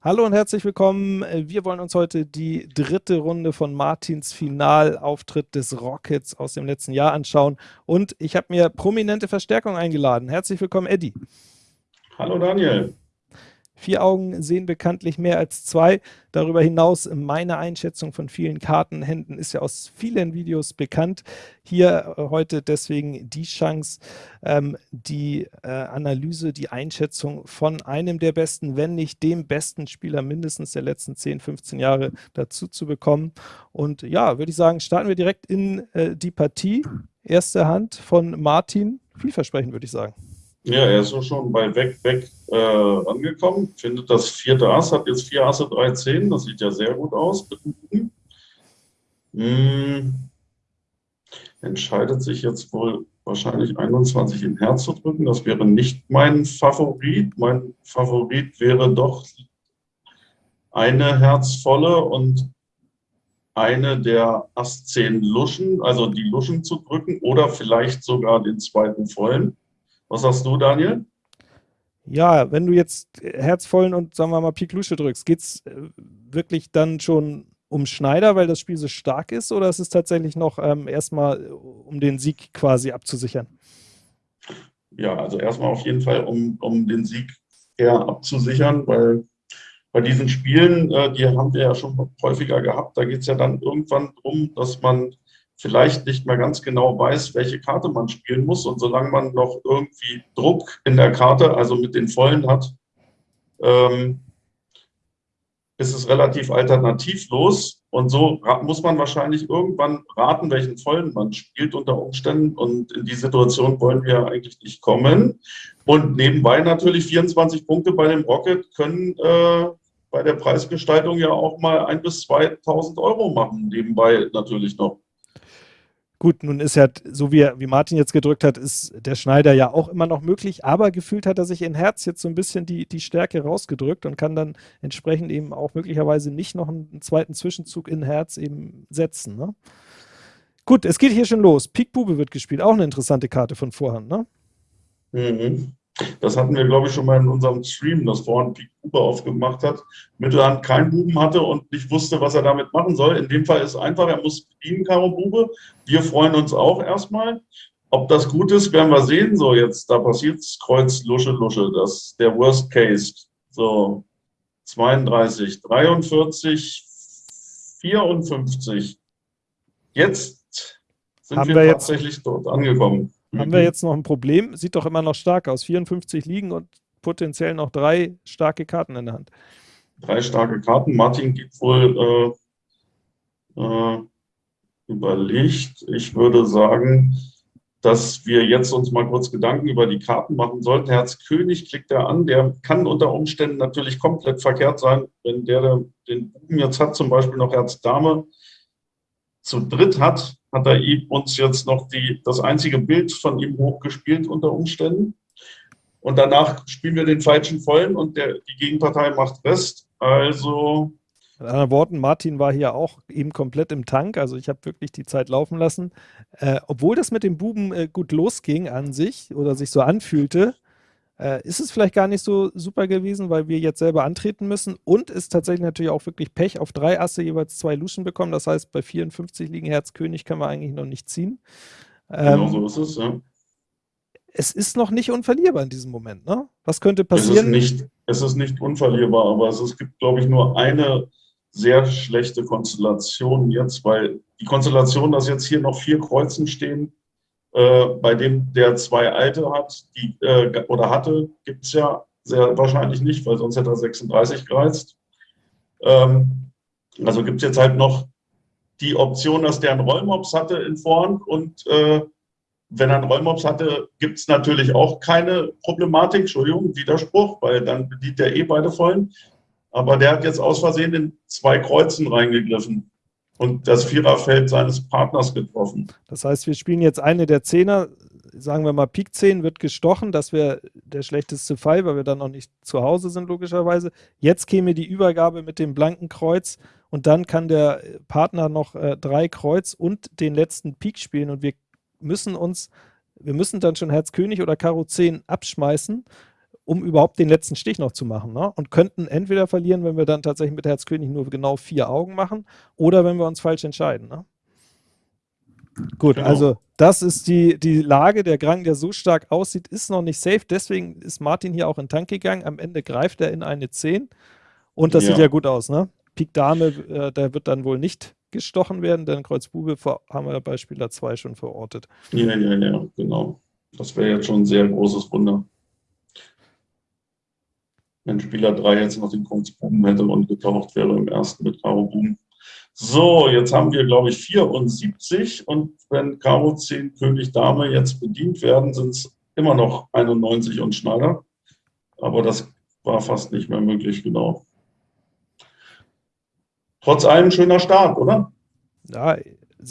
Hallo und herzlich willkommen. Wir wollen uns heute die dritte Runde von Martins Finalauftritt des Rockets aus dem letzten Jahr anschauen. Und ich habe mir prominente Verstärkung eingeladen. Herzlich willkommen, Eddie. Hallo, Daniel. Vier Augen sehen bekanntlich mehr als zwei. Darüber hinaus, meine Einschätzung von vielen Kartenhänden ist ja aus vielen Videos bekannt. Hier äh, heute deswegen die Chance, ähm, die äh, Analyse, die Einschätzung von einem der besten, wenn nicht dem besten Spieler mindestens der letzten 10, 15 Jahre dazu zu bekommen. Und ja, würde ich sagen, starten wir direkt in äh, die Partie. Erste Hand von Martin. Vielversprechend, würde ich sagen. Ja, er ist schon bei Weg, Weg äh, angekommen. Findet das vierte Ass, hat jetzt vier Asse, drei Zehn. Das sieht ja sehr gut aus. Hm. Entscheidet sich jetzt wohl wahrscheinlich 21 in Herz zu drücken. Das wäre nicht mein Favorit. Mein Favorit wäre doch eine herzvolle und eine der Ass 10 Luschen, also die Luschen zu drücken oder vielleicht sogar den zweiten vollen. Was sagst du, Daniel? Ja, wenn du jetzt herzvollen und sagen wir mal Pik Lusche drückst, geht es äh, wirklich dann schon um Schneider, weil das Spiel so stark ist, oder ist es tatsächlich noch ähm, erstmal äh, um den Sieg quasi abzusichern? Ja, also erstmal auf jeden Fall, um, um den Sieg eher abzusichern, weil bei diesen Spielen, äh, die haben wir ja schon häufiger gehabt, da geht es ja dann irgendwann darum, dass man vielleicht nicht mehr ganz genau weiß, welche Karte man spielen muss. Und solange man noch irgendwie Druck in der Karte, also mit den Vollen hat, ähm, ist es relativ alternativlos. Und so muss man wahrscheinlich irgendwann raten, welchen Vollen man spielt unter Umständen. Und in die Situation wollen wir eigentlich nicht kommen. Und nebenbei natürlich 24 Punkte bei dem Rocket können äh, bei der Preisgestaltung ja auch mal ein bis 2000 Euro machen. Nebenbei natürlich noch. Gut, nun ist ja, so wie, wie Martin jetzt gedrückt hat, ist der Schneider ja auch immer noch möglich, aber gefühlt hat er sich in Herz jetzt so ein bisschen die, die Stärke rausgedrückt und kann dann entsprechend eben auch möglicherweise nicht noch einen, zweiten Zwischenzug in Herz eben setzen. Ne? Gut, es geht hier schon los. Pik Bube wird gespielt, auch eine interessante Karte von Vorhand, ne? Mhm. Das hatten wir, glaube ich, schon mal in unserem Stream, dass vorhin Pik Bube aufgemacht hat, Mittelhand keinen Buben hatte und nicht wusste, was er damit machen soll. In dem Fall ist es einfach, er muss bedienen, Karo Bube. Wir freuen uns auch erstmal. Ob das gut ist, werden wir sehen. So, jetzt, da passiert Kreuz, Lusche, Lusche. Das ist der Worst Case. So, 32, 43, 54. Jetzt sind wir, wir tatsächlich dort angekommen. Haben wir jetzt noch ein Problem? Sieht doch immer noch stark aus. 54 liegen und potenziell noch drei starke Karten in der Hand. Drei starke Karten. Martin gibt wohl äh, äh, überlegt. Ich würde sagen, dass wir jetzt uns mal kurz Gedanken über die Karten machen sollten. Herz König klickt er an. Der kann unter Umständen natürlich komplett verkehrt sein, wenn der, der den Buben jetzt hat, zum Beispiel noch Herz Dame zu dritt hat, hat er uns jetzt noch die, das einzige Bild von ihm hochgespielt unter Umständen. Und danach spielen wir den falschen Vollen und der, die Gegenpartei macht Rest. Also. Mit anderen Worten, Martin war hier auch eben komplett im Tank. Also ich habe wirklich die Zeit laufen lassen. Äh, obwohl das mit dem Buben äh, gut losging an sich oder sich so anfühlte, äh, ist es vielleicht gar nicht so super gewesen, weil wir jetzt selber antreten müssen und ist tatsächlich natürlich auch wirklich Pech auf drei Asse jeweils zwei Luschen bekommen. Das heißt, bei 54 liegen Herz König können wir eigentlich noch nicht ziehen. Genau ähm, so ist es, ja. Es ist noch nicht unverlierbar in diesem Moment, ne? Was könnte passieren? Es ist nicht, es ist nicht unverlierbar, aber es, es gibt, glaube ich, nur eine sehr schlechte Konstellation jetzt, weil die Konstellation, dass jetzt hier noch vier Kreuzen stehen, äh, bei dem der zwei alte hat, die, äh, oder hatte, gibt es ja sehr wahrscheinlich nicht, weil sonst hätte er 36 gereizt. Ähm, also gibt es jetzt halt noch die Option, dass der einen Rollmops hatte in Vorhand und äh, wenn er einen Rollmops hatte, gibt es natürlich auch keine Problematik, Entschuldigung, Widerspruch, weil dann bedient der eh beide vollen. Aber der hat jetzt aus Versehen in zwei Kreuzen reingegriffen und das Viererfeld seines Partners getroffen. Das heißt, wir spielen jetzt eine der Zehner, sagen wir mal Pik 10 wird gestochen, das wäre der schlechteste Fall, weil wir dann noch nicht zu Hause sind, logischerweise. Jetzt käme die Übergabe mit dem blanken Kreuz. Und dann kann der Partner noch äh, drei Kreuz und den letzten Pik spielen. Und wir müssen uns, wir müssen dann schon Herz König oder Karo 10 abschmeißen um überhaupt den letzten Stich noch zu machen. Ne? Und könnten entweder verlieren, wenn wir dann tatsächlich mit Herz König nur genau vier Augen machen, oder wenn wir uns falsch entscheiden. Ne? Gut, genau. also das ist die, die Lage. Der Grang, der so stark aussieht, ist noch nicht safe. Deswegen ist Martin hier auch in Tank gegangen. Am Ende greift er in eine 10. Und das ja. sieht ja gut aus, ne? Pik Dame, äh, der wird dann wohl nicht gestochen werden, denn Kreuz Bube haben wir bei Spieler 2 schon verortet. Ja, ja, ja, genau. Das wäre jetzt schon ein sehr großes Wunder. Wenn Spieler 3 jetzt noch den Kreuz Buben hätte und getaucht wäre im ersten mit Karo Buben. So, jetzt haben wir, glaube ich, 74 und wenn Karo 10 König Dame jetzt bedient werden, sind es immer noch 91 und Schneider. Aber das war fast nicht mehr möglich, genau. Trotz allem schöner Start, oder? Ja,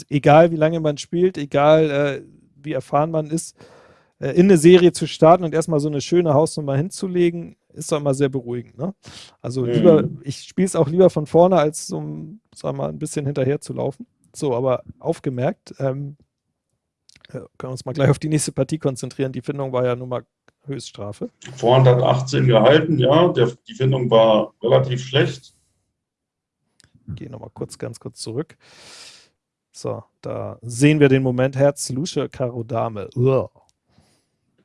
egal wie lange man spielt, egal äh, wie erfahren man ist, äh, in eine Serie zu starten und erstmal so eine schöne Hausnummer hinzulegen, ist doch immer sehr beruhigend. Ne? Also mhm. lieber, ich spiele es auch lieber von vorne, als so, sagen wir mal, ein bisschen hinterher zu laufen. So, aber aufgemerkt, ähm, können wir uns mal gleich auf die nächste Partie konzentrieren. Die Findung war ja nun mal Höchststrafe. Vorhand hat 18 gehalten, ja. Der, die Findung war relativ schlecht. Gehe nochmal kurz, ganz kurz zurück. So, da sehen wir den Moment Herz, Lusche, Karo, Dame. Uah.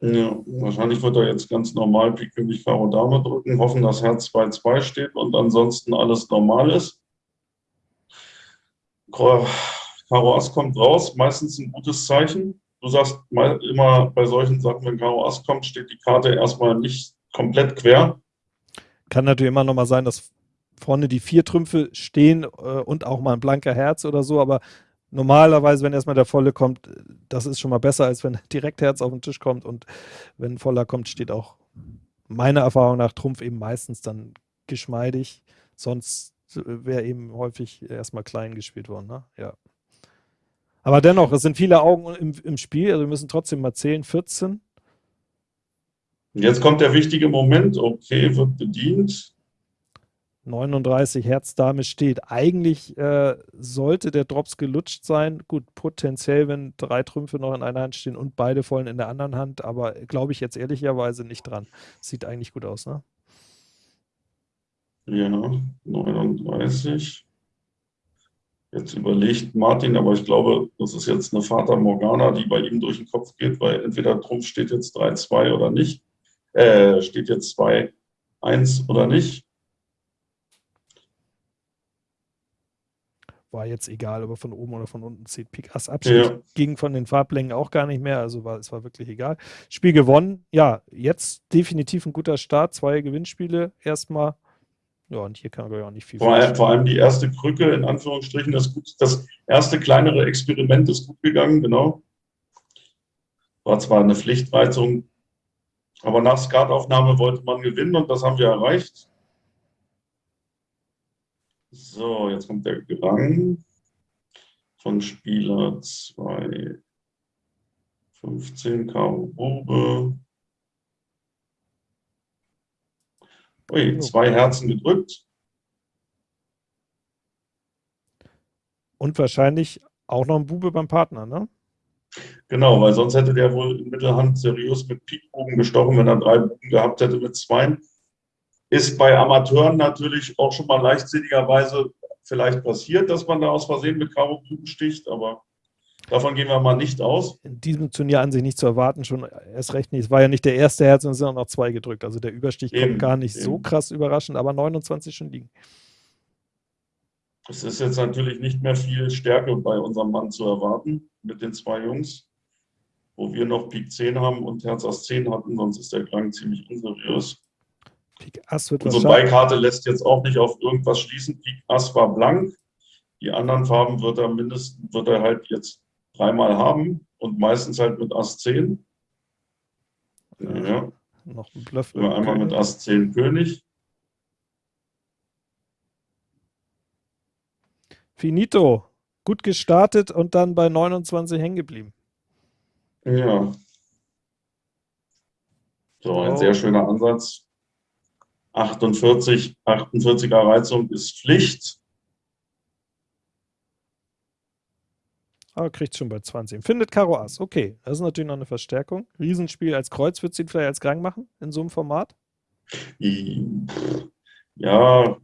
Ja, wahrscheinlich wird er jetzt ganz normal Pik König Karo Dame drücken, hoffen, dass Herz 2-2 steht und ansonsten alles normal ist. Karo Ass kommt raus, meistens ein gutes Zeichen. Du sagst immer bei solchen Sachen, wenn Karo Ass kommt, steht die Karte erstmal nicht komplett quer. Kann natürlich immer noch mal sein, dass vorne die vier Trümpfe stehen äh, und auch mal ein blanker Herz oder so, aber normalerweise, wenn erstmal der volle kommt, das ist schon mal besser, als wenn direkt Herz auf den Tisch kommt und wenn voller kommt, steht auch meiner Erfahrung nach Trumpf eben meistens dann geschmeidig, sonst wäre eben häufig erstmal klein gespielt worden, ne? Ja. Aber dennoch, es sind viele Augen im, im Spiel, also wir müssen trotzdem mal zählen, 14. Jetzt kommt der wichtige Moment, okay, wird bedient. 39 Herz Dame steht. Eigentlich äh, sollte der Drops gelutscht sein. Gut, potenziell, wenn drei Trümpfe noch in einer Hand stehen und beide vollen in der anderen Hand, aber glaube ich jetzt ehrlicherweise nicht dran. Sieht eigentlich gut aus, ne? Ja, 39. Jetzt überlegt Martin, aber ich glaube, das ist jetzt eine Vater Morgana, die bei ihm durch den Kopf geht, weil entweder Trumpf steht jetzt 3-2 oder nicht. Äh, steht jetzt 2-1 oder nicht. War jetzt egal, ob er von oben oder von unten zieht. Pik Ass Abschied ja. ging von den Farblängen auch gar nicht mehr, also war, es war wirklich egal. Spiel gewonnen, ja, jetzt definitiv ein guter Start, zwei Gewinnspiele erstmal. Ja, und hier kann man auch nicht viel. Vor, allem, vor allem die erste Krücke, in Anführungsstrichen, das, das erste kleinere Experiment ist gut gegangen, genau. War zwar eine Pflichtreizung, aber nach Skataufnahme wollte man gewinnen und das haben wir erreicht. So, jetzt kommt der Gang von Spieler 2, 15, Karo Bube. Ui, zwei Herzen gedrückt. Und wahrscheinlich auch noch ein Bube beim Partner, ne? Genau, weil sonst hätte der wohl in Mittelhand seriös mit Pikbogen gestochen, wenn er drei Buben gehabt hätte mit zwei. Ist bei Amateuren natürlich auch schon mal leichtsinnigerweise vielleicht passiert, dass man da aus Versehen mit Karo sticht, aber davon gehen wir mal nicht aus. In diesem Turnier an sich nicht zu erwarten, schon erst recht nicht. Es war ja nicht der erste Herz, sondern es sind auch noch zwei gedrückt. Also der Überstich eben, kommt gar nicht eben. so krass überraschend, aber 29 schon liegen. Es ist jetzt natürlich nicht mehr viel Stärke bei unserem Mann zu erwarten mit den zwei Jungs, wo wir noch Pik 10 haben und Herz Ass 10 hatten, sonst ist der Klang ziemlich unseriös. Pik Ass wird Unsere Beikarte lässt jetzt auch nicht auf irgendwas schließen. Pik Ass war blank. Die anderen Farben wird er mindestens, wird er halt jetzt dreimal haben und meistens halt mit Ass 10. Ja. Noch ein Bluff. Einmal mit Ass 10 König. Finito. Gut gestartet und dann bei 29 hängen geblieben. Ja. So, ein oh. sehr schöner Ansatz. 48, 48er Reizung ist Pflicht. Aber kriegt schon bei 20. Findet Karo Ass. Okay, das ist natürlich noch eine Verstärkung. Riesenspiel als Kreuz wird sie vielleicht als Gang machen in so einem Format. Ja,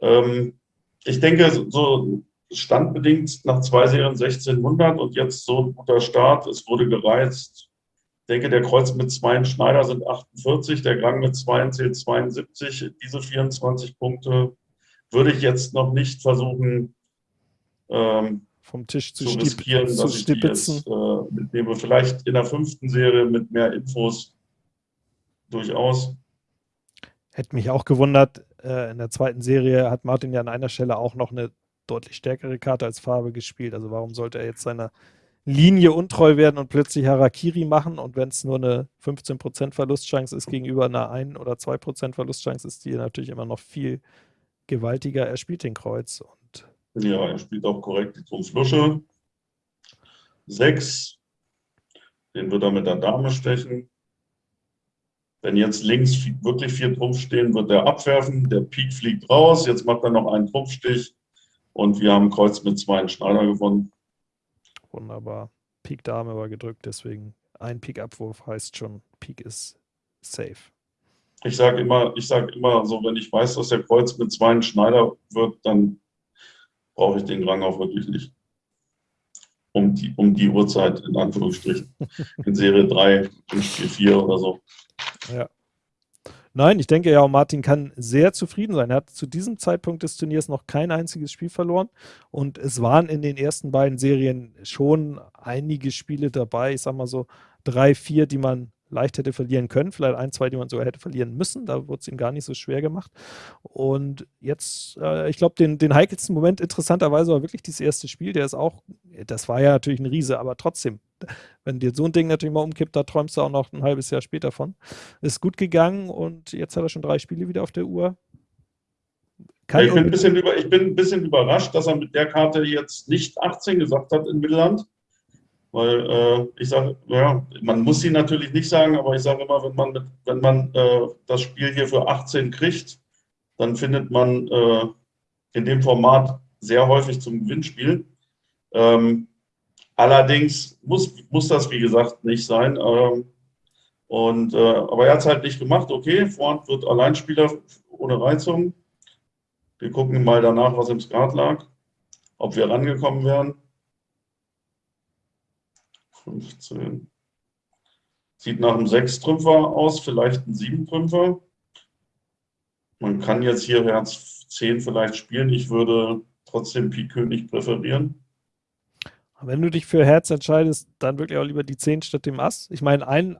ähm, ich denke, so standbedingt nach zwei Serien 1600 und jetzt so ein guter Start. Es wurde gereizt. Ich denke, der Kreuz mit zwei Schneider sind 48, der Gang mit zwei zählt 72. Diese 24 Punkte würde ich jetzt noch nicht versuchen, ähm, vom Tisch zu, zu riskieren, dass ich die jetzt äh, mitnehme. Vielleicht in der fünften Serie mit mehr Infos durchaus. Hätte mich auch gewundert, äh, in der zweiten Serie hat Martin ja an einer Stelle auch noch eine deutlich stärkere Karte als Farbe gespielt. Also warum sollte er jetzt seiner Linie untreu werden und plötzlich Harakiri machen? Und wenn es nur eine 15% Verlustchance ist gegenüber einer 1 oder 2% Verlustchance, ist die natürlich immer noch viel gewaltiger. Er spielt den Kreuz. Und ja, er spielt auch korrekt die Trumpflusche. 6. Den wird er mit der Dame stechen. Wenn jetzt links wirklich vier Trumpf stehen, wird er abwerfen. Der Pik fliegt raus. Jetzt macht er noch einen Trumpfstich. Und wir haben Kreuz mit zwei Schneider gewonnen. Wunderbar. Pik Dame war gedrückt, deswegen ein Pik-Abwurf heißt schon, Pik ist safe. Ich sage immer, ich sage immer so, wenn ich weiß, dass der Kreuz mit zwei Schneider wird, dann brauche ich den Rang auch wirklich nicht. Um die, um die Uhrzeit, in Anführungsstrichen. In Serie 3, in Spiel 4 oder so. Ja. Nein, ich denke ja, Martin kann sehr zufrieden sein. Er hat zu diesem Zeitpunkt des Turniers noch kein einziges Spiel verloren. Und es waren in den ersten beiden Serien schon einige Spiele dabei, ich sag mal so drei, vier, die man leicht hätte verlieren können, vielleicht ein, zwei, die man sogar hätte verlieren müssen. Da wurde es ihm gar nicht so schwer gemacht. Und jetzt, äh, ich glaube, den, den heikelsten Moment interessanterweise war wirklich dieses erste Spiel. Der ist auch, das war ja natürlich ein Riese, aber trotzdem, wenn dir so ein Ding natürlich mal umkippt, da träumst du auch noch ein halbes Jahr später von. Ist gut gegangen und jetzt hat er schon drei Spiele wieder auf der Uhr. Ja, ich, bin ein bisschen über, ich bin ein bisschen überrascht, dass er mit der Karte jetzt nicht 18 gesagt hat in Mittelland. Weil äh, ich sage, ja, man muss sie natürlich nicht sagen, aber ich sage immer, wenn man, mit, wenn man äh, das Spiel hier für 18 kriegt, dann findet man äh, in dem Format sehr häufig zum Gewinnspiel. Ähm, allerdings muss, muss das, wie gesagt, nicht sein. Ähm, und, äh, aber er hat es halt nicht gemacht. Okay, Vorhand wird Alleinspieler ohne Reizung. Wir gucken mal danach, was im Skat lag, ob wir rangekommen wären. 15. Sieht nach einem Sechstrümpfer aus, vielleicht ein Siebentrümpfer. Man kann jetzt hier Herz 10 vielleicht spielen. Ich würde trotzdem Pik König präferieren. Wenn du dich für Herz entscheidest, dann wirklich auch lieber die 10 statt dem Ass. Ich meine, ein,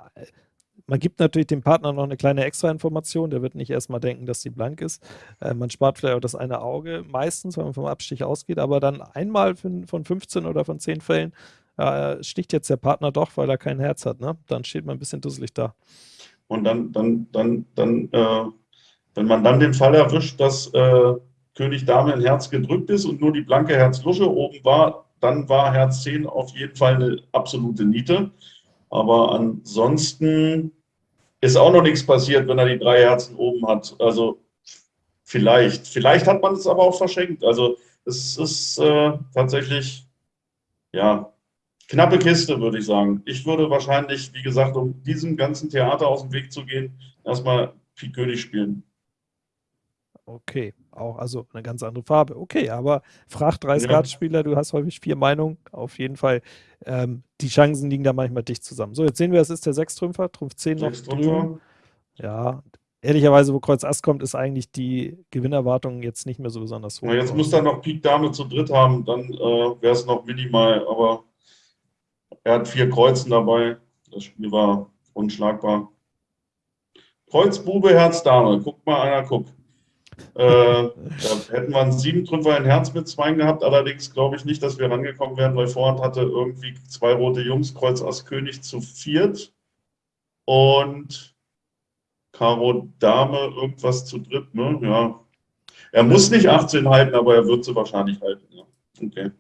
man gibt natürlich dem Partner noch eine kleine Extra-Information. Der wird nicht erstmal denken, dass sie blank ist. Äh, man spart vielleicht auch das eine Auge meistens, wenn man vom Abstich ausgeht. Aber dann einmal von 15 oder von 10 Fällen ja, sticht jetzt der Partner doch, weil er kein Herz hat, ne? Dann steht man ein bisschen dusselig da. Und dann, dann, dann, dann, äh, wenn man dann den Fall erwischt, dass äh, König Dame ein Herz gedrückt ist und nur die blanke Herzlusche oben war, dann war Herz 10 auf jeden Fall eine absolute Niete. Aber ansonsten ist auch noch nichts passiert, wenn er die drei Herzen oben hat. Also vielleicht. Vielleicht hat man es aber auch verschenkt. Also es ist äh, tatsächlich, ja, knappe Kiste, würde ich sagen. Ich würde wahrscheinlich, wie gesagt, um diesem ganzen Theater aus dem Weg zu gehen, erstmal Pik König spielen. Okay, auch also eine ganz andere Farbe. Okay, aber frag drei Skatspieler, du hast häufig vier Meinungen. Auf jeden Fall, ähm, die Chancen liegen da manchmal dicht zusammen. So, jetzt sehen wir, es ist der Sechstrümpfer, Trumpf 10 noch drüben. Ja, ehrlicherweise, wo Kreuz Ass kommt, ist eigentlich die Gewinnerwartung jetzt nicht mehr so besonders hoch. Ja, jetzt muss er noch Pik Dame zu dritt haben, dann äh, wäre es noch minimal, aber er hat vier Kreuzen dabei. Das Spiel war unschlagbar. Kreuz, Bube, Herz, Dame. Guckt mal einer, guck. Äh, da hätten wir einen Siebentrümpfer in Herz mit zwei gehabt. Allerdings glaube ich nicht, dass wir rangekommen wären, weil Vorhand hatte irgendwie zwei rote Jungs, Kreuz, Ass, König zu viert. Und Karo, Dame, irgendwas zu dritt. Ne? Ja. Er muss nicht 18 halten, aber er wird sie wahrscheinlich halten. Ja. Okay.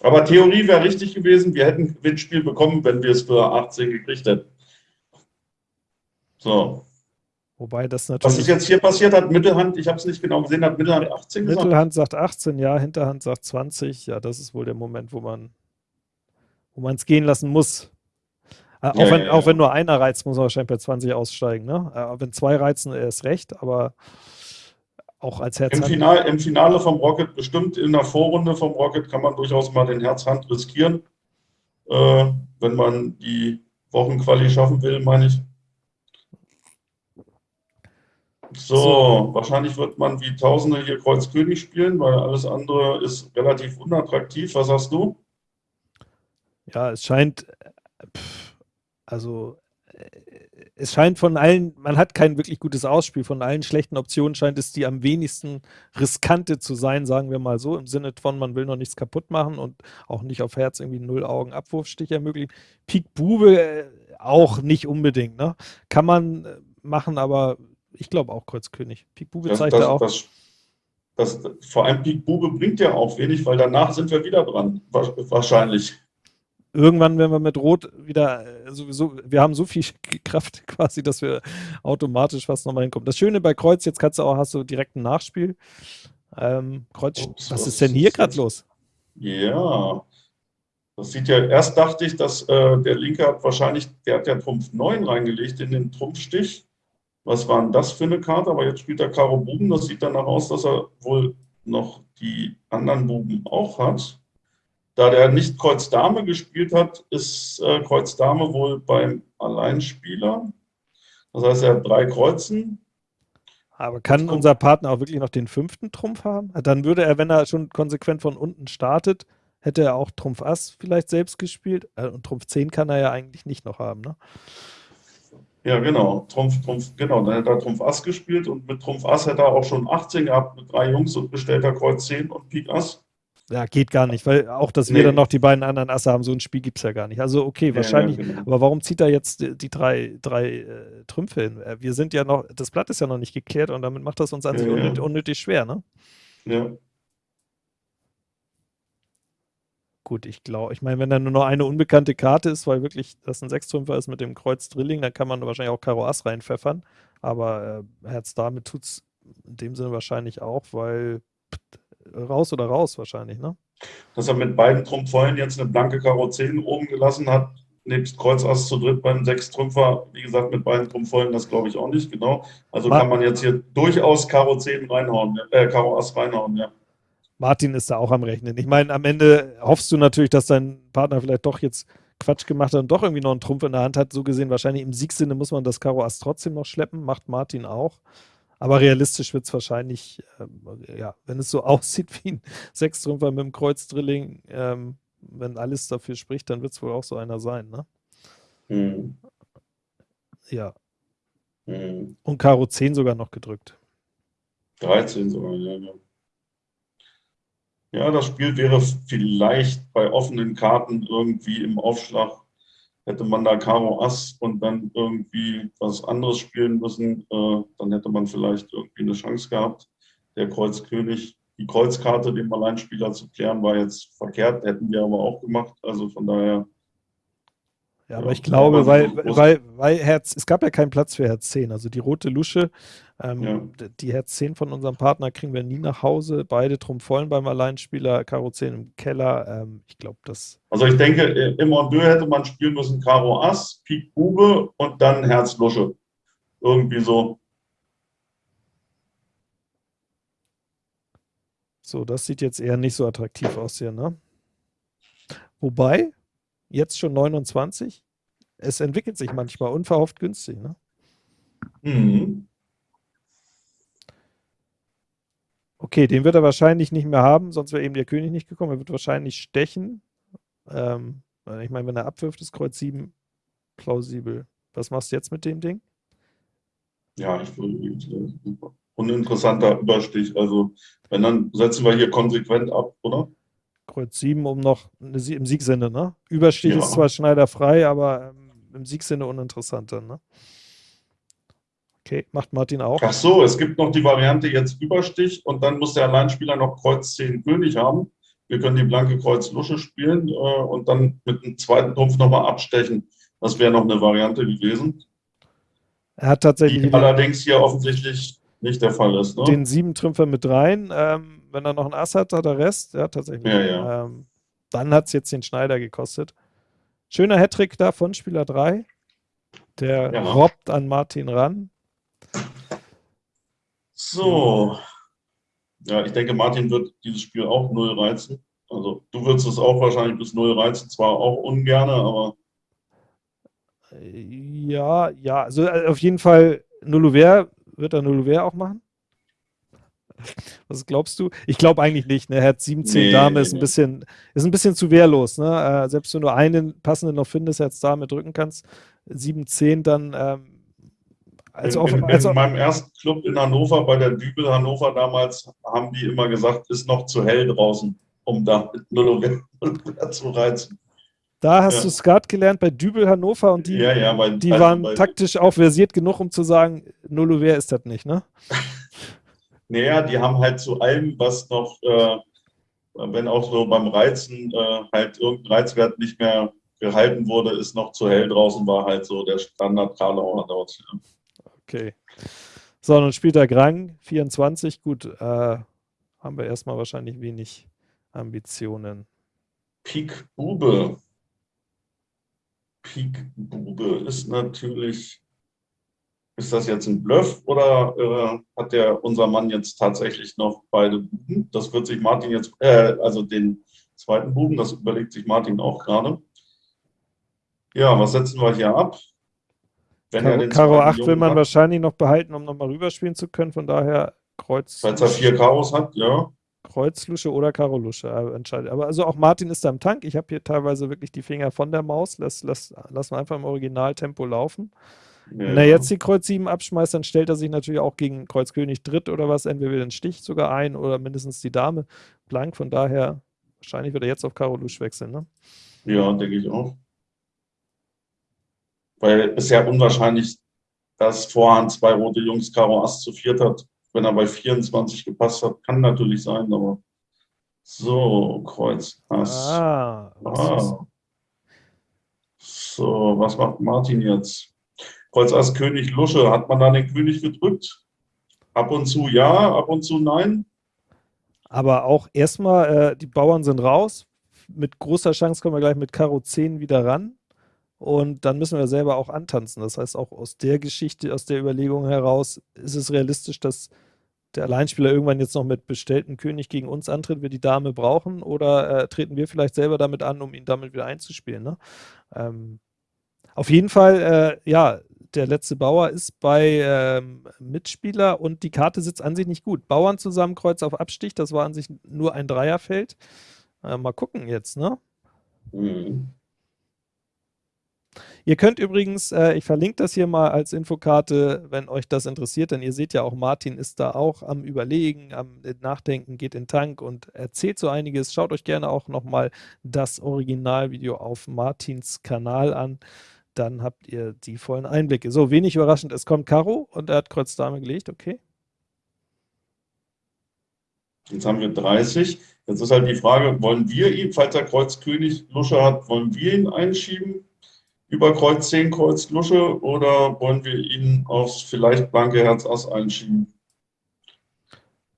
Aber Theorie wäre richtig gewesen. Wir hätten ein Gewinnspiel bekommen, wenn wir es für 18 gekriegt hätten. So. Wobei das natürlich. Was ist jetzt hier passiert hat, Mittelhand, ich habe es nicht genau gesehen, hat Mittelhand 18 gesagt? Mittelhand sagt 18, ja, Hinterhand sagt 20. Ja, das ist wohl der Moment, wo man wo es gehen lassen muss. Äh, auch, ja, wenn, ja, auch wenn nur einer reizt, muss er wahrscheinlich bei 20 aussteigen. Ne? Äh, wenn zwei reizen, ist recht, aber auch als Herz. Im, Final, Im Finale vom Rocket, bestimmt in der Vorrunde vom Rocket, kann man durchaus mal den Herzhand riskieren, äh, wenn man die Wochenquali schaffen will, meine ich. So, so, wahrscheinlich wird man wie Tausende hier Kreuz König spielen, weil alles andere ist relativ unattraktiv. Was sagst du? Ja, es scheint, also es scheint von allen, man hat kein wirklich gutes Ausspiel. Von allen schlechten Optionen scheint es die am wenigsten riskante zu sein, sagen wir mal so, im Sinne von, man will noch nichts kaputt machen und auch nicht auf Herz irgendwie null Augen Abwurfstich ermöglichen. Pik Bube äh, auch nicht unbedingt, ne? Kann man äh, machen, aber ich glaube auch Kreuzkönig. Pik Bube zeigt das, auch. Das, das, vor allem Pik Bube bringt ja auch wenig, weil danach sind wir wieder dran, wahrscheinlich irgendwann, wenn wir mit Rot wieder äh, sowieso, wir haben so viel Kraft quasi, dass wir automatisch fast nochmal hinkommen. Das Schöne bei Kreuz, jetzt kannst du auch, hast du direkt ein Nachspiel. Ähm, Kreuz, Ups, was, was ist denn hier gerade los? Ja, das sieht ja, erst dachte ich, dass äh, der Linke hat wahrscheinlich, der hat ja Trumpf 9 reingelegt in den Trumpfstich. Was war denn das für eine Karte? Aber jetzt spielt er Karo Buben. Das sieht danach aus, dass er wohl noch die anderen Buben auch hat. Da der nicht Kreuz Dame gespielt hat, ist äh, Kreuz Dame wohl beim Alleinspieler. Das heißt, er hat drei Kreuzen. Aber kann unser Partner auch wirklich noch den fünften Trumpf haben? Dann würde er, wenn er schon konsequent von unten startet, hätte er auch Trumpf Ass vielleicht selbst gespielt. Äh, und Trumpf 10 kann er ja eigentlich nicht noch haben, ne? Ja, genau. Trumpf, Trumpf, genau. Dann hätte er Trumpf Ass gespielt und mit Trumpf Ass hätte er auch schon 18 gehabt mit drei Jungs und bestellt er Kreuz 10 und Pik Ass. Ja, geht gar nicht, weil auch, dass wir dann noch die beiden anderen Asse haben, so ein Spiel gibt es ja gar nicht. Also okay, wahrscheinlich, ja, ja, genau. aber warum zieht er jetzt die, die drei, drei äh, Trümpfe hin? Äh, wir sind ja noch, das Blatt ist ja noch nicht geklärt und damit macht das uns an sich unnötig, unnötig schwer, ne? Ja. Gut, ich glaube, ich meine, wenn da nur noch eine unbekannte Karte ist, weil wirklich das ein Sechstrümpfer ist mit dem Kreuz Drilling, dann kann man wahrscheinlich auch Karo Ass reinpfeffern. Aber äh, Herz damit tut es in dem Sinne wahrscheinlich auch, weil raus oder raus wahrscheinlich, ne? Dass er mit beiden Trumpfvollen jetzt eine blanke Karo 10 oben gelassen hat, nebst Kreuz Ass zu dritt beim Sechstrümpfer, wie gesagt, mit beiden Trumpfvollen, das glaube ich auch nicht, genau. Also Ma kann man jetzt hier durchaus Karo 10 reinhauen, äh, Karo Ass reinhauen, ja. Martin ist da auch am Rechnen. Ich meine, am Ende hoffst du natürlich, dass dein Partner vielleicht doch jetzt Quatsch gemacht hat und doch irgendwie noch einen Trumpf in der Hand hat. So gesehen, wahrscheinlich im Siegsinne muss man das Karo Ass trotzdem noch schleppen, macht Martin auch. Aber realistisch wird es wahrscheinlich, äh, ja, wenn es so aussieht wie ein Sechstrümpfer mit dem Kreuzdrilling, ähm, wenn alles dafür spricht, dann wird es wohl auch so einer sein, ne? Mhm. Ja. Mhm. Und Karo 10 sogar noch gedrückt. 13 sogar, ja, ja. Ja, das Spiel wäre vielleicht bei offenen Karten irgendwie im Aufschlag hätte man da Karo Ass und dann irgendwie was anderes spielen müssen, äh, dann hätte man vielleicht irgendwie eine Chance gehabt. Der Kreuz König, die Kreuzkarte dem Alleinspieler zu klären, war jetzt verkehrt, hätten wir aber auch gemacht. Also von daher. Ja, aber ich glaube, weil, weil, weil Herz, es gab ja keinen Platz für Herz 10. Also die rote Lusche ähm, ja. Die Herz 10 von unserem Partner kriegen wir nie nach Hause. Beide Trumpfollen beim Alleinspieler, Karo 10 im Keller. Ähm, ich glaube, das. Also ich denke, im Ondeux hätte man spielen müssen Karo Ass, Pik Bube und dann Herz Lusche. Irgendwie so. So, das sieht jetzt eher nicht so attraktiv aus hier, ne? Wobei, jetzt schon 29, es entwickelt sich manchmal unverhofft günstig, ne? Mhm. Okay, den wird er wahrscheinlich nicht mehr haben, sonst wäre eben der König nicht gekommen. Er wird wahrscheinlich stechen. Ähm, ich meine, wenn er abwirft, ist Kreuz 7 plausibel. Was machst du jetzt mit dem Ding? Ja, ich würde uninteressanter Überstich. Also, wenn dann setzen wir hier konsequent ab, oder? Kreuz 7, um noch eine, im Siegsinne, ne? Überstich ja. ist zwar schneiderfrei, aber ähm, im Siegsinne uninteressanter, ne? Okay, macht Martin auch. Ach so, es gibt noch die Variante jetzt Überstich und dann muss der Alleinspieler noch Kreuz 10 König haben. Wir können die blanke Kreuz Lusche spielen äh, und dann mit einem zweiten Trumpf nochmal abstechen. Das wäre noch eine Variante gewesen. Er hat tatsächlich. Die allerdings hier offensichtlich nicht der Fall ist. Ne? Den sieben Trümpfer mit rein. Ähm, wenn er noch ein Ass hat, hat er Rest. Ja, tatsächlich. Ja, ja. Ähm, dann hat es jetzt den Schneider gekostet. Schöner Hattrick da von Spieler 3. Der ja. robbt an Martin ran. So. Ja, ich denke, Martin wird dieses Spiel auch null reizen. Also du würdest es auch wahrscheinlich bis null reizen, zwar auch ungerne, aber. Ja, ja, also äh, auf jeden Fall Nulluver wird er Nulluver auch machen. Was glaubst du? Ich glaube eigentlich nicht. Ne? Herz 17 nee, Dame ist, ein bisschen, ist ein bisschen zu wehrlos. Ne? Äh, selbst wenn du einen passenden noch findest, Herz Dame drücken kannst, 7-10 dann. Ähm, als in, in, als in meinem ersten Club in Hannover, bei der Dübel Hannover damals, haben die immer gesagt, ist noch zu hell draußen, um da mit Null zu reizen. Da hast ja. du Skat gelernt bei Dübel Hannover und die, ja, ja, bei, die also waren bei, taktisch auch versiert genug, um zu sagen, Nullover ist das nicht, ne? naja, die haben halt zu allem, was noch, äh, wenn auch so beim Reizen äh, halt irgendein Reizwert nicht mehr gehalten wurde, ist noch zu hell draußen, war halt so der Standard Karlauer dort. Ja. Okay. So, dann spielt er Grang, 24. Gut, äh, haben wir erstmal wahrscheinlich wenig Ambitionen. Pik Bube. Pik Bube ist natürlich, ist das jetzt ein Bluff oder äh, hat der unser Mann jetzt tatsächlich noch beide Buben? Das wird sich Martin jetzt, äh, also den zweiten Buben, das überlegt sich Martin auch gerade. Ja, was setzen wir hier ab? Wenn Karo, Karo 8 will man hat, wahrscheinlich noch behalten, um nochmal rüberspielen zu können, von daher Kreuz. Falls er vier Karos hat, ja. Kreuzlusche oder Karo-Lusche äh, entscheidet. Aber also auch Martin ist da im Tank. Ich habe hier teilweise wirklich die Finger von der Maus. Lass, lass, lass mal einfach im Originaltempo laufen. Wenn er jetzt die Kreuz 7 abschmeißt, dann stellt er sich natürlich auch gegen Kreuz König Dritt oder was, entweder den Stich sogar ein oder mindestens die Dame blank. Von daher, wahrscheinlich wird er jetzt auf Karo Lusch wechseln, ne? Ja, denke ich auch. Weil es ja unwahrscheinlich, dass Vorhand zwei rote Jungs Karo Ass zu viert hat wenn er bei 24 gepasst hat, kann natürlich sein, aber so, Kreuz, Ass. Ah, ah. So, was macht Martin jetzt? Kreuz, Ass, König, Lusche. Hat man da den König gedrückt? Ab und zu ja, ab und zu nein. Aber auch erstmal, äh, die Bauern sind raus. Mit großer Chance kommen wir gleich mit Karo 10 wieder ran. Und dann müssen wir selber auch antanzen. Das heißt, auch aus der Geschichte, aus der Überlegung heraus, ist es realistisch, dass der Alleinspieler irgendwann jetzt noch mit bestellten König gegen uns antritt, wir die Dame brauchen, oder äh, treten wir vielleicht selber damit an, um ihn damit wieder einzuspielen. Ne? Ähm, auf jeden Fall, äh, ja, der letzte Bauer ist bei ähm, Mitspieler und die Karte sitzt an sich nicht gut. Bauern zusammen, Kreuz auf Abstich, das war an sich nur ein Dreierfeld. Äh, mal gucken jetzt, ne? Mhm. Ihr könnt übrigens, äh, ich verlinke das hier mal als Infokarte, wenn euch das interessiert, denn ihr seht ja auch, Martin ist da auch am Überlegen, am Nachdenken, geht in den Tank und erzählt so einiges. Schaut euch gerne auch nochmal das Originalvideo auf Martins Kanal an. Dann habt ihr die vollen Einblicke. So, wenig überraschend, es kommt Karo und er hat Kreuz Dame gelegt, okay. Jetzt haben wir 30. Jetzt ist halt die Frage, wollen wir ihn, falls er Kreuz König Lusche hat, wollen wir ihn einschieben? über Kreuz 10, Kreuz Lusche oder wollen wir ihn aufs vielleicht blanke Herz Ass einschieben?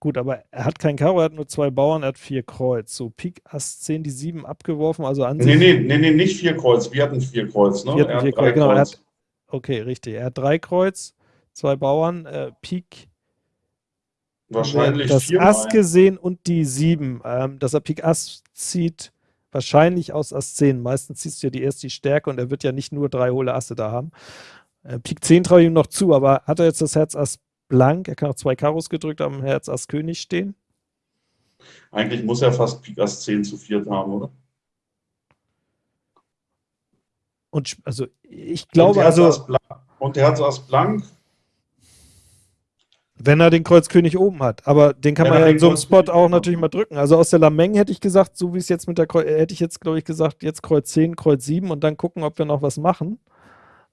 Gut, aber er hat kein Karo, er hat nur zwei Bauern, er hat vier Kreuz. So Pik Ass 10, die 7 abgeworfen, also an nee, Nee, nee, nee, nicht vier Kreuz, wir hatten vier Kreuz. Ne? Wir hatten vier Kreuz, genau. Hat, okay, richtig. Er hat drei Kreuz, zwei Bauern, äh, Pik. Wahrscheinlich das vier Ass gesehen und die 7. Ähm, dass er Pik Ass zieht, wahrscheinlich aus Ass 10. Meistens ziehst du ja die erst die Stärke und er wird ja nicht nur drei hohle Asse da haben. Äh, Pik 10 traue ich ihm noch zu, aber hat er jetzt das Herz Ass blank? Er kann auch zwei Karos gedrückt am Herz Ass König stehen. Eigentlich muss er fast Pik Ass 10 zu viert haben, oder? Und also ich glaube, und also. Und Herz Ass blank wenn er den Kreuz König oben hat. Aber den kann man ja in so einem Spot auch natürlich mal drücken. Also aus der Lameng hätte ich gesagt, so wie es jetzt mit der Kreuz, hätte ich jetzt, glaube ich, gesagt, jetzt Kreuz 10, Kreuz 7 und dann gucken, ob wir noch was machen.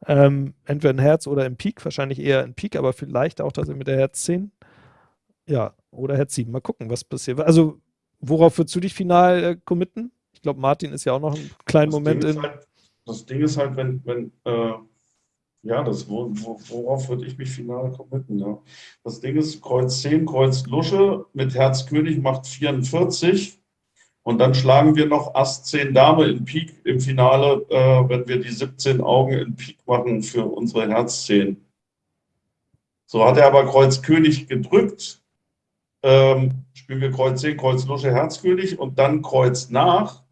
Ähm, entweder ein Herz oder im Pik, wahrscheinlich eher ein Pik, aber vielleicht auch tatsächlich mit der Herz 10. Ja, oder Herz 7. Mal gucken, was passiert. Also, worauf würdest du dich final äh, committen? Ich glaube, Martin ist ja auch noch einen kleinen das Moment in. Halt, das Ding ist halt, wenn, wenn äh ja, das, wo, wo, worauf würde ich mich final committen? Ja. Das Ding ist, Kreuz 10, Kreuz Lusche mit Herz König macht 44 Und dann schlagen wir noch Ass 10 Dame in Pik im Finale, äh, wenn wir die 17 Augen in Pik machen für unsere Herz 10. So hat er aber Kreuz König gedrückt. Ähm, spielen wir Kreuz 10, Kreuz Lusche, Herz König und dann Kreuz nach.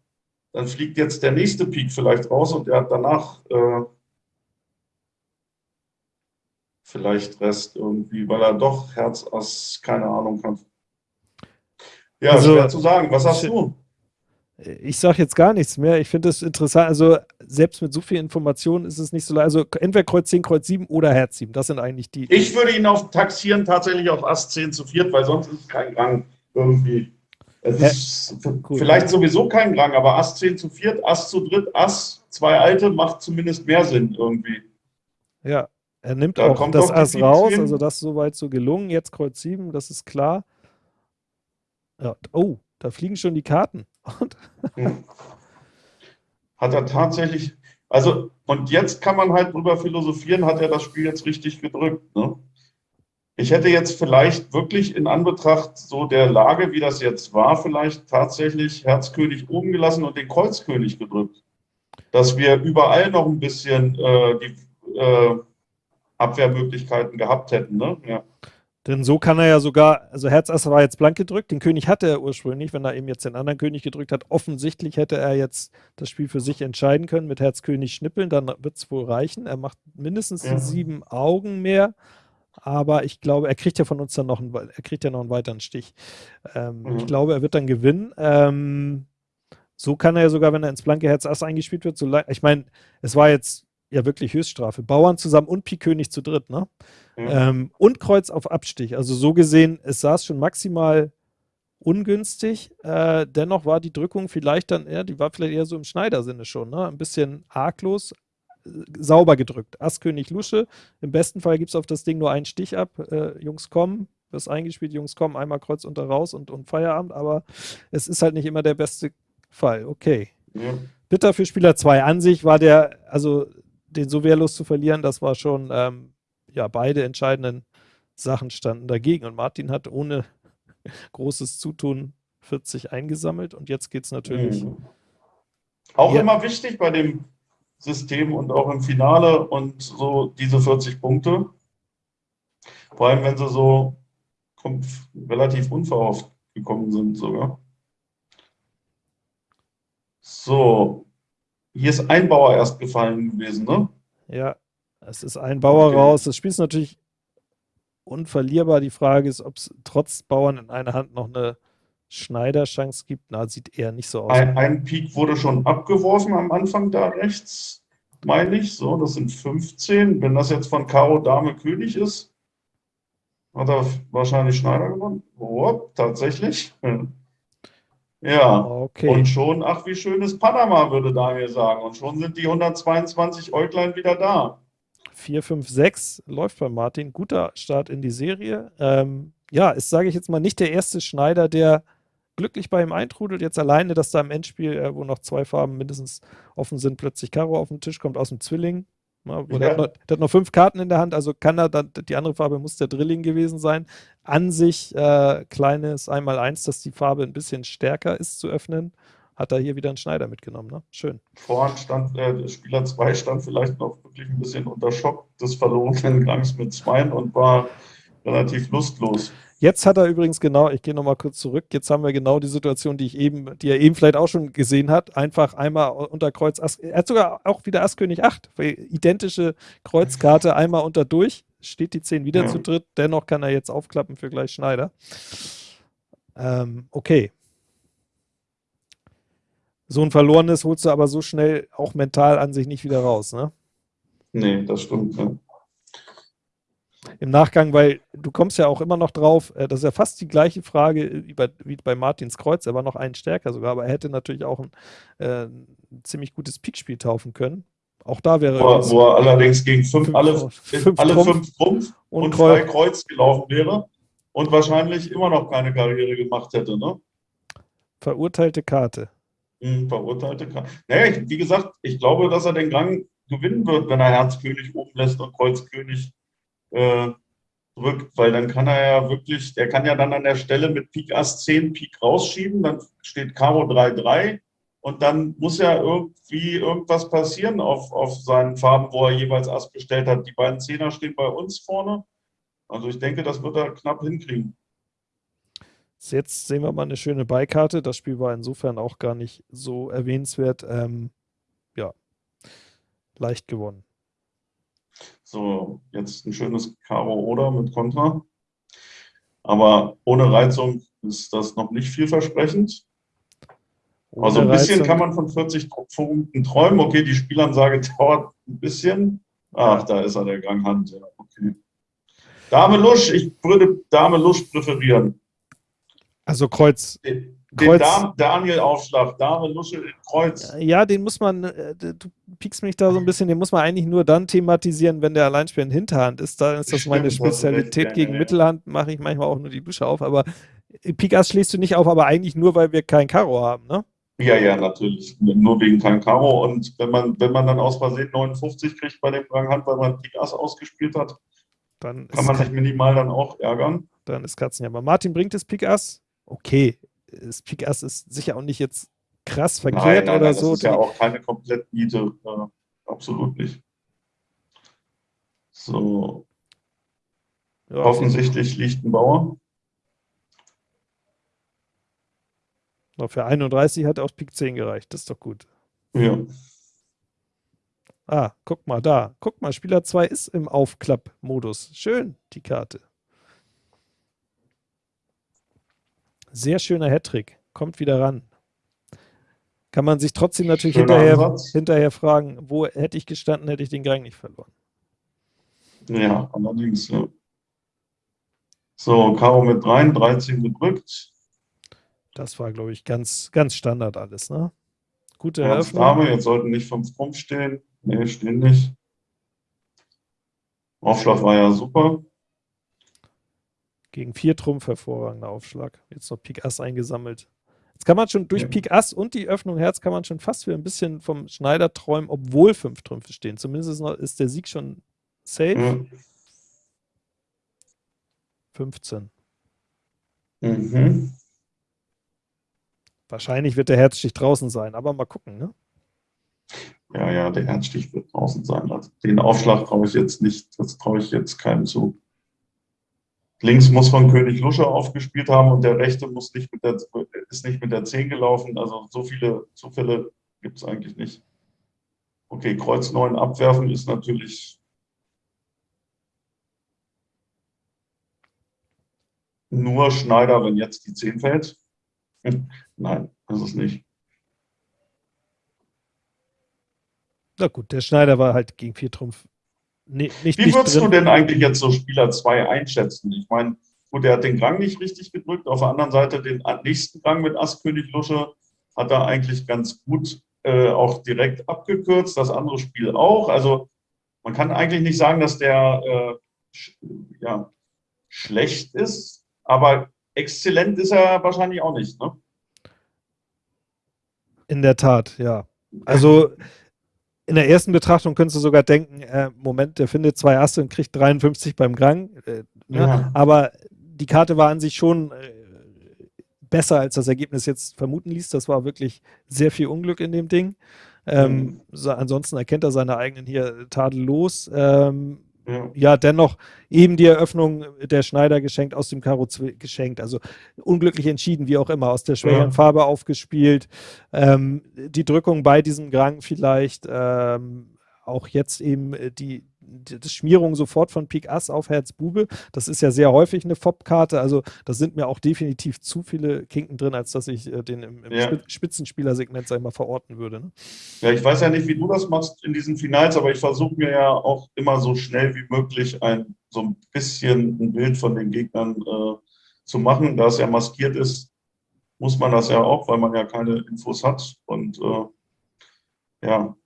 Dann fliegt jetzt der nächste Pik vielleicht raus und er hat danach äh, vielleicht Rest irgendwie, weil er doch Herz Ass, keine Ahnung hat. Ja, also, schwer zu sagen. Was hast du? Ich sage jetzt gar nichts mehr. Ich finde es interessant. Also, selbst mit so viel Informationen ist es nicht so leicht. Also, entweder Kreuz 10, Kreuz 7 oder Herz 7. Das sind eigentlich die. Ich würde ihn auf taxieren, tatsächlich auf Ass 10 zu 4, weil sonst ist es kein Rang irgendwie. Es ist Gut. vielleicht sowieso kein Rang, aber Ass 10 zu 4, Ass zu dritt, Ass, zwei Alte macht zumindest mehr Sinn irgendwie. Ja, er nimmt da auch das Ass raus, also das ist soweit so gelungen. Jetzt Kreuz 7, das ist klar. Ja, oh, da fliegen schon die Karten. Hm. Hat er tatsächlich, also, und jetzt kann man halt drüber philosophieren, hat er das Spiel jetzt richtig gedrückt. Ne? Ich hätte jetzt vielleicht wirklich in Anbetracht so der Lage, wie das jetzt war, vielleicht tatsächlich Herzkönig oben gelassen und den Kreuzkönig gedrückt. Dass wir überall noch ein bisschen äh, die äh, Abwehrmöglichkeiten gehabt hätten. Ne? Ja. Denn so kann er ja sogar, also Herz Ass war jetzt blank gedrückt, den König hatte er ursprünglich, wenn er eben jetzt den anderen König gedrückt hat. Offensichtlich hätte er jetzt das Spiel für sich entscheiden können mit Herz König schnippeln, dann wird es wohl reichen. Er macht mindestens ja. sieben Augen mehr, aber ich glaube, er kriegt ja von uns dann noch einen, er kriegt ja noch einen weiteren Stich. Ähm, mhm. Ich glaube, er wird dann gewinnen. Ähm, so kann er ja sogar, wenn er ins blanke Herz Ass eingespielt wird, so ich meine, es war jetzt ja wirklich Höchststrafe. Bauern zusammen und Pik König zu dritt, ne? Mhm. Ähm, und Kreuz auf Abstich. Also so gesehen, es saß schon maximal ungünstig. Äh, dennoch war die Drückung vielleicht dann, ja, die war vielleicht eher so im Schneidersinne schon, ne? Ein bisschen arglos, äh, sauber gedrückt. Ass König Lusche. Im besten Fall gibt es auf das Ding nur einen Stich ab. Äh, Jungs kommen, wirst eingespielt, Jungs kommen, einmal Kreuz unter raus und, und Feierabend, aber es ist halt nicht immer der beste Fall. Okay. Ja. Bitter für Spieler 2. An sich war der, also den so wehrlos zu verlieren, das war schon, ähm, ja, beide entscheidenden Sachen standen dagegen. Und Martin hat ohne großes Zutun 40 eingesammelt und jetzt geht es natürlich. Mhm. Auch ja. immer wichtig bei dem System und auch im Finale und so diese 40 Punkte. Vor allem, wenn sie so relativ unverhofft gekommen sind sogar. So, hier ist ein Bauer erst gefallen gewesen, ne? Ja, es ist ein Bauer okay. raus. Das Spiel ist natürlich unverlierbar. Die Frage ist, ob es trotz Bauern in einer Hand noch eine Schneiderchance gibt. Na, sieht eher nicht so aus. Ein, ein Pik wurde schon abgeworfen am Anfang da rechts, meine ich. So, das sind 15. Wenn das jetzt von Karo Dame König ist, hat er wahrscheinlich Schneider gewonnen. Oh, tatsächlich. Ja, okay. und schon, ach, wie schön ist Panama, würde Daniel sagen. Und schon sind die 122 Äuglein wieder da. 4, 5, 6 läuft bei Martin. Guter Start in die Serie. Ähm, ja, ist, sage ich jetzt mal, nicht der erste Schneider, der glücklich bei ihm eintrudelt. Jetzt alleine, dass da im Endspiel, äh, wo noch zwei Farben mindestens offen sind, plötzlich Karo auf den Tisch kommt aus dem Zwilling. Ja, ja. Der, hat noch, der, hat noch, fünf Karten in der Hand, also kann er dann, die andere Farbe muss der Drilling gewesen sein. An sich äh, kleines Einmal-Eins, dass die Farbe ein bisschen stärker ist zu öffnen. Hat er hier wieder einen Schneider mitgenommen, ne? Schön. Vorhand stand, äh, Spieler 2 stand vielleicht noch wirklich ein bisschen unter Schock des verlorenen Gangs mit Zweien und war relativ lustlos. Jetzt hat er übrigens genau, ich gehe nochmal kurz zurück, jetzt haben wir genau die Situation, die ich eben, die er eben vielleicht auch schon gesehen hat, einfach einmal unter Kreuz Ass, er hat sogar auch wieder Ass König 8, identische Kreuzkarte, einmal unter durch, steht die 10 wieder zu dritt, dennoch kann er jetzt aufklappen für gleich Schneider. Ähm, okay. So ein verlorenes holst du aber so schnell auch mental an sich nicht wieder raus, ne? Nee, das stimmt, ja im Nachgang, weil du kommst ja auch immer noch drauf, äh, das ist ja fast die gleiche Frage wie bei, wie bei Martins Kreuz, er war noch einen stärker sogar, aber er hätte natürlich auch ein, äh, ein ziemlich gutes Pikspiel taufen können. Auch da wäre wo, er, wo er allerdings gegen fünf, fünf alle, fünf alle Trumpf fünf Trumpf und, und Kreuz. drei Kreuz gelaufen wäre und wahrscheinlich immer noch keine Karriere gemacht hätte. Ne? Verurteilte Karte. Hm, verurteilte Karte. Naja, wie gesagt, ich glaube, dass er den Gang gewinnen wird, wenn er Herzkönig oben lässt und Kreuzkönig äh, drückt, weil dann kann er ja wirklich, der kann ja dann an der Stelle mit Pik Ass 10 Pik rausschieben, dann steht Karo 3-3 und dann muss ja irgendwie irgendwas passieren auf, auf seinen Farben, wo er jeweils Ass bestellt hat. Die beiden Zehner stehen bei uns vorne. Also ich denke, das wird er knapp hinkriegen. Jetzt sehen wir mal eine schöne Beikarte. Das Spiel war insofern auch gar nicht so erwähnenswert. Ähm, ja, leicht gewonnen. So, jetzt ein schönes Karo oder mit Kontra. Aber ohne Reizung ist das noch nicht vielversprechend. Ohne also ein bisschen Reizung. kann man von 40 Punkten träumen. Okay, die Spielansage dauert ein bisschen. Ach, da ist er, der Gang Hand. Ja, okay. Dame Lusch, ich würde Dame Lusch präferieren. Also Kreuz. Den, den Daniel-Aufschlag, Dame Lusche in Kreuz. Ja, den muss man, äh, du piekst mich da so ein bisschen, den muss man eigentlich nur dann thematisieren, wenn der Alleinspieler in Hinterhand ist. Da ist das Stimmt, meine Spezialität. Gegen ja. Mittelhand mache ich manchmal auch nur die Lusche auf, aber Pik Ass schließt du nicht auf, aber eigentlich nur, weil wir kein Karo haben, ne? Ja, ja, natürlich. Nur wegen kein Karo. Und wenn man, wenn man dann aus Versehen 59 kriegt bei dem Ranghand, weil man Pik Ass ausgespielt hat, dann kann man sich minimal dann auch ärgern. Dann ist Katzenjammer. Martin bringt es Pik Ass. Okay, das Pik Ass ist sicher auch nicht jetzt krass verkehrt nein, nein, oder nein, so. Das ist ja auch keine komplett Miete. Äh, absolut nicht. So. Ja, Offensichtlich liegt ein Bauer. für 31 hat auch Pik 10 gereicht. Das ist doch gut. Ja. Ah, guck mal da. Guck mal, Spieler 2 ist im Aufklapp-Modus. Schön, die Karte. Sehr schöner Hattrick. Kommt wieder ran. Kann man sich trotzdem natürlich hinterher, hinterher fragen, wo hätte ich gestanden, hätte ich den Gang nicht verloren. Ja, allerdings. Ja. So, Karo mit rein, 13 gedrückt. Das war, glaube ich, ganz, ganz Standard alles. Ne? Gute Herz, Eröffnung. Dame, jetzt sollten nicht 5 Trumpf stehen. Nee, stehen nicht. Aufschlag war ja super. Gegen 4 Trumpf hervorragender Aufschlag. Jetzt noch Pik Ass eingesammelt. Jetzt kann man schon durch ja. Pik Ass und die Öffnung Herz kann man schon fast wieder ein bisschen vom Schneider träumen, obwohl 5 Trümpfe stehen. Zumindest ist, noch, ist, der Sieg schon safe. Ja. 15. Mhm. Wahrscheinlich wird der Herzstich draußen sein, aber mal gucken, ne? Ja, ja, der Herzstich wird draußen sein. Also den Aufschlag traue ich jetzt nicht, das traue ich jetzt keinem zu. Links muss von König Lusche aufgespielt haben und der rechte muss nicht mit der, ist nicht mit der 10 gelaufen. Also so viele Zufälle gibt es eigentlich nicht. Okay, Kreuz 9 abwerfen ist natürlich nur Schneider, wenn jetzt die 10 fällt. Nein, das ist nicht. Na gut, der Schneider war halt gegen vier Trumpf Nee, nicht, Wie würdest du denn eigentlich jetzt so Spieler 2 einschätzen? Ich meine, gut, er hat den Gang nicht richtig gedrückt, auf der anderen Seite den nächsten Gang mit Ass König Lusche hat er eigentlich ganz gut äh, auch direkt abgekürzt, das andere Spiel auch. Also man kann eigentlich nicht sagen, dass der äh, sch ja, schlecht ist, aber exzellent ist er wahrscheinlich auch nicht. Ne? In der Tat, ja. Also in der ersten Betrachtung könntest du sogar denken, äh, Moment, der findet zwei Asse und kriegt 53 beim Grang. Äh, ne? ja. Aber die Karte war an sich schon äh, besser, als das Ergebnis jetzt vermuten ließ. Das war wirklich sehr viel Unglück in dem Ding. Ähm, mhm. so, ansonsten erkennt er seine eigenen hier tadellos. Ähm, ja. ja, dennoch eben die Eröffnung der Schneider geschenkt, aus dem Karo geschenkt. Also unglücklich entschieden, wie auch immer, aus der schwächeren ja. Farbe aufgespielt. Ähm, die Drückung bei diesem Grang vielleicht. Ähm, auch jetzt eben die, die Schmierung sofort von Pik Ass auf Herz Bube. Das ist ja sehr häufig eine FOP-Karte. Also da sind mir auch definitiv zu viele Kinken drin, als dass ich äh, den im, im ja. Spitzenspielersegment, sag ich mal, verorten würde. Ne? Ja, ich weiß ja nicht, wie du das machst in diesen Finals, aber ich versuche mir ja auch immer so schnell wie möglich ein so ein bisschen ein Bild von den Gegnern äh, zu machen. Da es ja maskiert ist, muss man das ja auch, weil man ja keine Infos hat. Und äh, ja,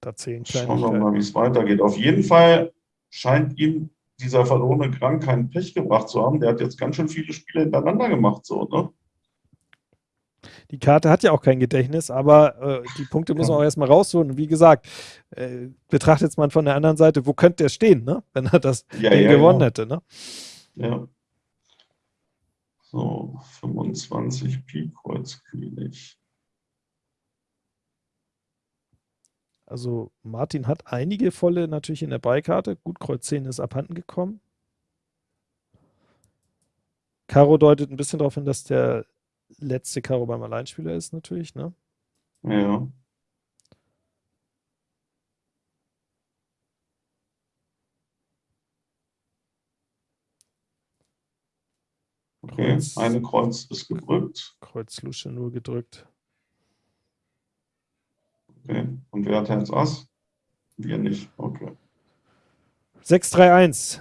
Da zehn Schauen wir mal, wie es weitergeht. Auf jeden Fall scheint ihm dieser verlorene Krank keinen Pech gebracht zu haben. Der hat jetzt ganz schön viele Spiele hintereinander gemacht, so, ne? die Karte hat ja auch kein Gedächtnis, aber äh, die Punkte muss man auch erstmal rausholen. Und wie gesagt, äh, betrachtet man von der anderen Seite, wo könnte der stehen, ne? wenn er das ja, ja, gewonnen genau. hätte. Ne? Ja. So, 25 Pi Kreuz König. Also Martin hat einige volle natürlich in der Beikarte. Gut, Kreuz 10 ist abhanden gekommen. Karo deutet ein bisschen darauf hin, dass der letzte Karo beim Alleinspieler ist natürlich, ne? Ja. Okay, Kreuz, eine Kreuz ist gedrückt. Kreuz Lusche nur gedrückt. Okay, und wer hat Herz Ass? Wir nicht, okay. 6-3-1,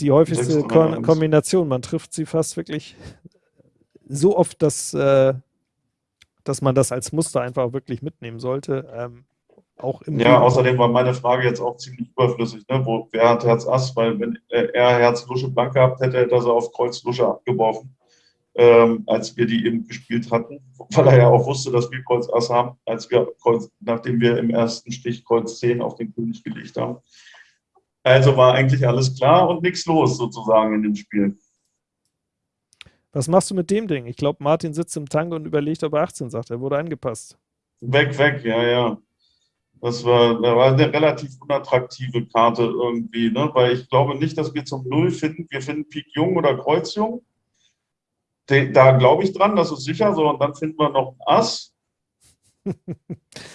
die häufigste Kon Kombination. Man trifft sie fast wirklich so oft, dass, äh, dass man das als Muster einfach wirklich mitnehmen sollte. Ähm, auch im ja, außerdem war meine Frage jetzt auch ziemlich überflüssig. Ne? Wo, wer hat Herz Ass? Weil wenn er Herz Lusche blank gehabt hätte, hätte er sie auf Kreuz Lusche abgeworfen ähm, als wir die eben gespielt hatten, weil er ja auch wusste, dass wir Kreuz Ass haben, als wir Kreuz, nachdem wir im ersten Stich Kreuz 10 auf den König gelegt haben. Also war eigentlich alles klar und nichts los sozusagen in dem Spiel. Was machst du mit dem Ding? Ich glaube, Martin sitzt im Tango und überlegt, ob er 18 sagt. Er wurde angepasst. Weg, weg, ja, ja. Das war, das war eine relativ unattraktive Karte irgendwie, ne? weil ich glaube nicht, dass wir zum Null finden. Wir finden Pik Jung oder Kreuz Jung da glaube ich dran, das ist sicher so. Und dann finden wir noch ein Ass.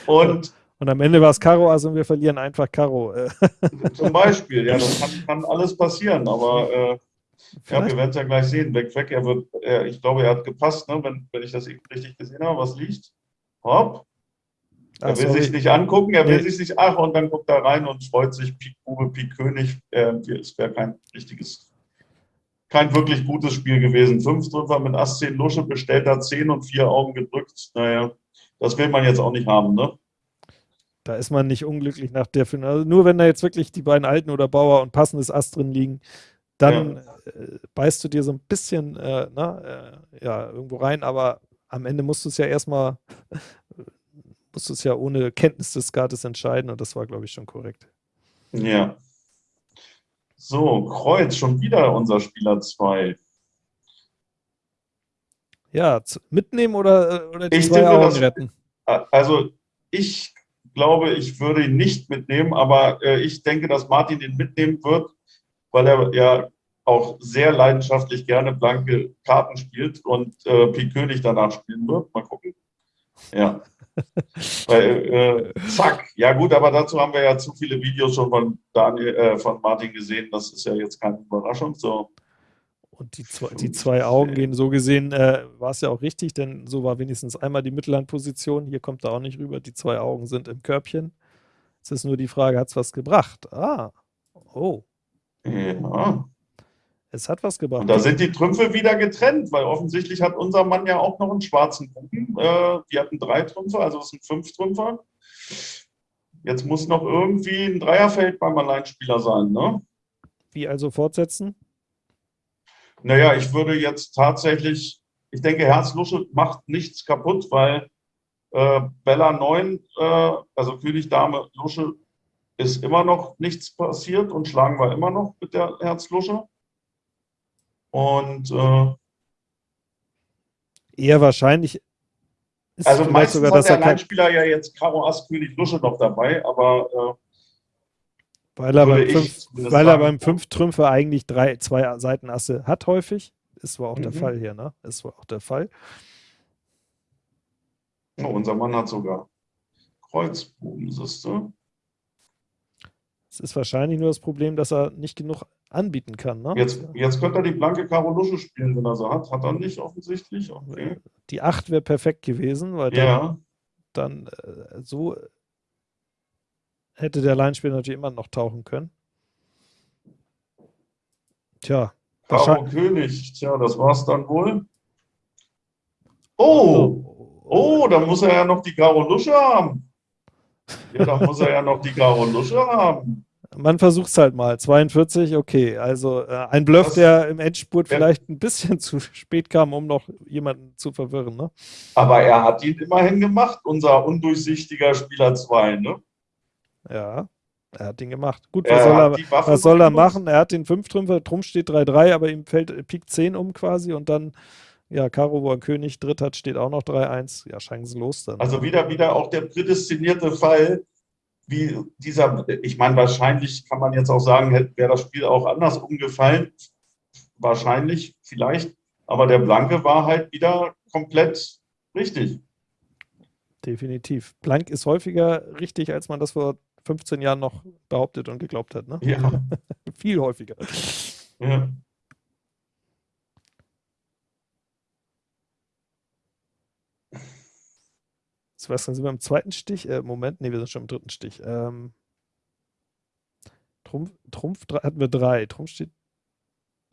Und, und am Ende war es Karo und wir verlieren einfach Karo. Zum Beispiel, ja, das kann, kann alles passieren, aber äh, ja, wir werden es ja gleich sehen. Weg, weg, er wird, er, ich glaube, er hat gepasst, ne, wenn, wenn ich das eben richtig gesehen habe. Was liegt? Hopp. Er will sorry. sich nicht angucken, er will nee. sich nicht, ach, und dann guckt er rein und freut sich, Pik Bube, Pik König. Äh, es wäre kein richtiges kein wirklich gutes Spiel gewesen. Fünf Treffer mit Ass 10 Lusche, bestellter 10 und vier Augen gedrückt. Naja, das will man jetzt auch nicht haben, ne? Da ist man nicht unglücklich nach der Finale. Also nur wenn da jetzt wirklich die beiden Alten oder Bauer und passendes Ass drin liegen, dann ja. äh, beißt du dir so ein bisschen äh, na, äh, ja, irgendwo rein, aber am Ende musst du es ja erstmal, musst du es ja ohne Kenntnis des Skates entscheiden und das war, glaube ich, schon korrekt. Ja. So, Kreuz, schon wieder unser Spieler 2. Ja, mitnehmen oder, äh, oder die ich zwei das, retten? Also ich glaube, ich würde ihn nicht mitnehmen, aber äh, ich denke, dass Martin ihn mitnehmen wird, weil er ja auch sehr leidenschaftlich gerne blanke Karten spielt und äh, Pik König danach spielen wird. Mal gucken. Ja. Weil, äh, zack, ja gut, aber dazu haben wir ja zu viele Videos schon von Daniel, äh, von Martin gesehen. Das ist ja jetzt keine Überraschung. So. Und die zwei, die zwei Augen gehen so gesehen, äh, war es ja auch richtig, denn so war wenigstens einmal die Mittellandposition. Hier kommt er auch nicht rüber. Die zwei Augen sind im Körbchen. Es ist nur die Frage, hat es was gebracht? Ah, oh. Ja. Es hat was gebracht. Und da sind die Trümpfe wieder getrennt, weil offensichtlich hat unser Mann ja auch noch einen schwarzen Buben. Äh, die hatten drei Trümpfe, also es sind fünf Trümpfer. Jetzt muss noch irgendwie ein Dreierfeld beim Alleinspieler sein, ne? Wie also fortsetzen? Naja, ich würde jetzt tatsächlich, ich denke, Herzlusche macht nichts kaputt, weil äh, Bella 9, äh, also König, Dame, Lusche, ist immer noch nichts passiert und schlagen wir immer noch mit der Herzlusche. Und äh, eher wahrscheinlich ist also meistens sogar, dass hat der Alleinspieler ja jetzt Karo Ass König Lusche noch dabei, aber äh, weil er, beim fünf, weil er beim fünf Trümpfe eigentlich drei, zwei Seitenasse hat häufig. Ist wohl auch mhm. der Fall hier, ne? Ist wohl auch der Fall. Oh, unser Mann hat sogar Kreuzbuben, siehst du? Es ist wahrscheinlich nur das Problem, dass er nicht genug anbieten kann. Ne? Jetzt, jetzt könnte er die blanke Karo Lusche spielen, wenn er so hat. Hat er nicht offensichtlich. Okay. Die 8 wäre perfekt gewesen, weil ja. dann, dann äh, so hätte der Alleinspieler natürlich immer noch tauchen können. Tja. Karo König, tja, das war's dann wohl. Oh, oh, dann muss er ja noch die Karo Lusche haben. Ja, dann muss er ja noch die Karo Lusche haben. Man versucht es halt mal. 42, okay. Also äh, ein Bluff, der im Endspurt ja. vielleicht ein bisschen zu spät kam, um noch jemanden zu verwirren. Ne? Aber er hat ihn immerhin gemacht, unser undurchsichtiger Spieler 2, ne? Ja, er hat ihn gemacht. Gut, was soll er, was soll er machen? Er hat den 5-Trümpfer, drum steht 3-3, aber ihm fällt Pik 10 um quasi und dann, ja, Karo, wo er König dritt hat, steht auch noch 3-1. Ja, chancenlos dann. Also wieder, wieder auch der prädestinierte Fall, wie dieser, ich meine, wahrscheinlich kann man jetzt auch sagen, wäre das Spiel auch anders umgefallen. Wahrscheinlich, vielleicht. Aber der Blanke war halt wieder komplett richtig. Definitiv. Blank ist häufiger richtig, als man das vor 15 Jahren noch behauptet und geglaubt hat. Ne? Ja. Viel häufiger. Ja. Was, dann sind wir im zweiten Stich? Äh, Moment, nee, wir sind schon im dritten Stich. Ähm, Trumpf, Trumpf hatten wir drei. Trumpf steht.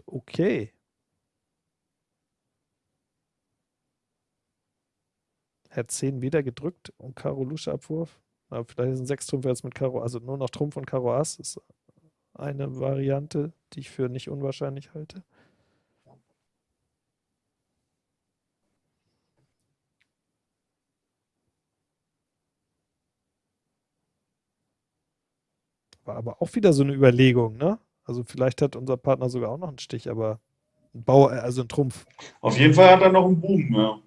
Okay. Herz 10 wieder gedrückt und Karo Lusche Abwurf. Aber vielleicht ein 6 Trumpf jetzt mit Karo, also nur noch Trumpf und Karo Ass ist eine Variante, die ich für nicht unwahrscheinlich halte. War aber auch wieder so eine Überlegung, ne? Also vielleicht hat unser Partner sogar auch noch einen Stich, aber ein Bauer, also ein Trumpf. Auf jeden Fall hat er noch einen Boom, ja.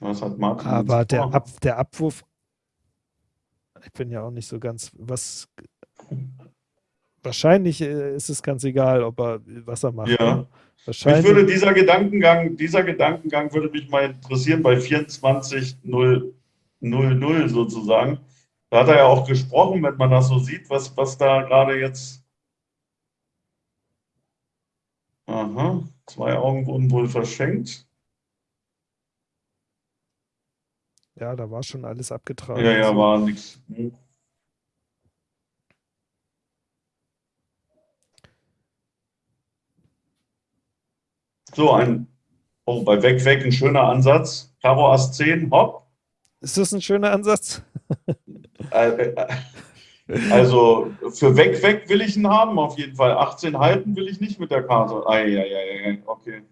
Was hat Martin? Aber der, Ab, der Abwurf, ich bin ja auch nicht so ganz, was, wahrscheinlich äh, ist es ganz egal, ob er, was er macht. Ja. Ne? Wahrscheinlich. Mich würde dieser Gedankengang, dieser Gedankengang würde mich mal interessieren bei 24.000 sozusagen. Da hat er ja auch gesprochen, wenn man das so sieht, was, was da gerade jetzt. Aha, zwei Augen wurden wohl verschenkt. Ja, da war schon alles abgetragen. Ja, ja, war nichts. So, ein, oh, bei Weg, Weg ein schöner Ansatz. Karo Ass 10, hopp. Ist das ein schöner Ansatz? Äh, äh, also für Weg, Weg will ich ihn haben, auf jeden Fall. 18 halten will ich nicht mit der Karte. Eieiei, okay.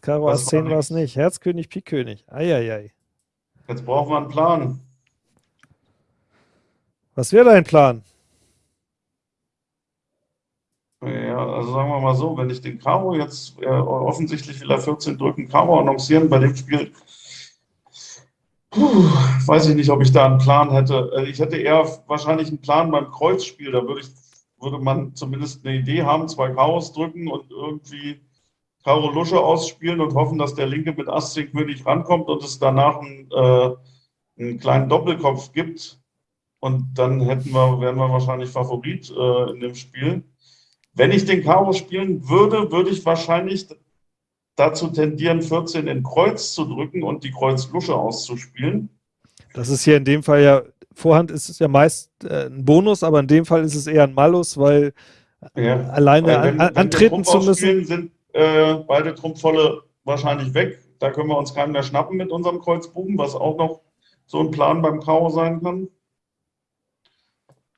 Karo Ass 10 war es nicht. Herzkönig, Pikkönig. Eieiei. Jetzt brauchen wir einen Plan. Was wäre dein Plan? Ja, also sagen wir mal so, wenn ich den Karo jetzt, äh, offensichtlich will er 14 drücken, Karo annoncieren bei dem Spiel, puh, weiß ich nicht, ob ich da einen Plan hätte. Äh, ich hätte eher wahrscheinlich einen Plan beim Kreuzspiel, da würde, ich, würde man zumindest eine Idee haben, zwei Karos drücken und irgendwie Karo Lusche ausspielen und hoffen, dass der Linke mit Ass 10 König rankommt und es danach einen, äh, einen kleinen Doppelkopf gibt. Und dann hätten wir, wären wir wahrscheinlich Favorit äh, in dem Spiel. Wenn ich den Karo spielen würde, würde ich wahrscheinlich dazu tendieren, 14 in Kreuz zu drücken und die Kreuz-Lusche auszuspielen. Das ist hier in dem Fall ja, Vorhand ist es ja meist äh, ein Bonus, aber in dem Fall ist es eher ein Malus, weil ja, alleine weil wenn, an, antreten zu müssen. sind äh, beide Trumpfvolle wahrscheinlich weg. Da können wir uns keinen mehr schnappen mit unserem Kreuzbuben, was auch noch so ein Plan beim Karo sein kann.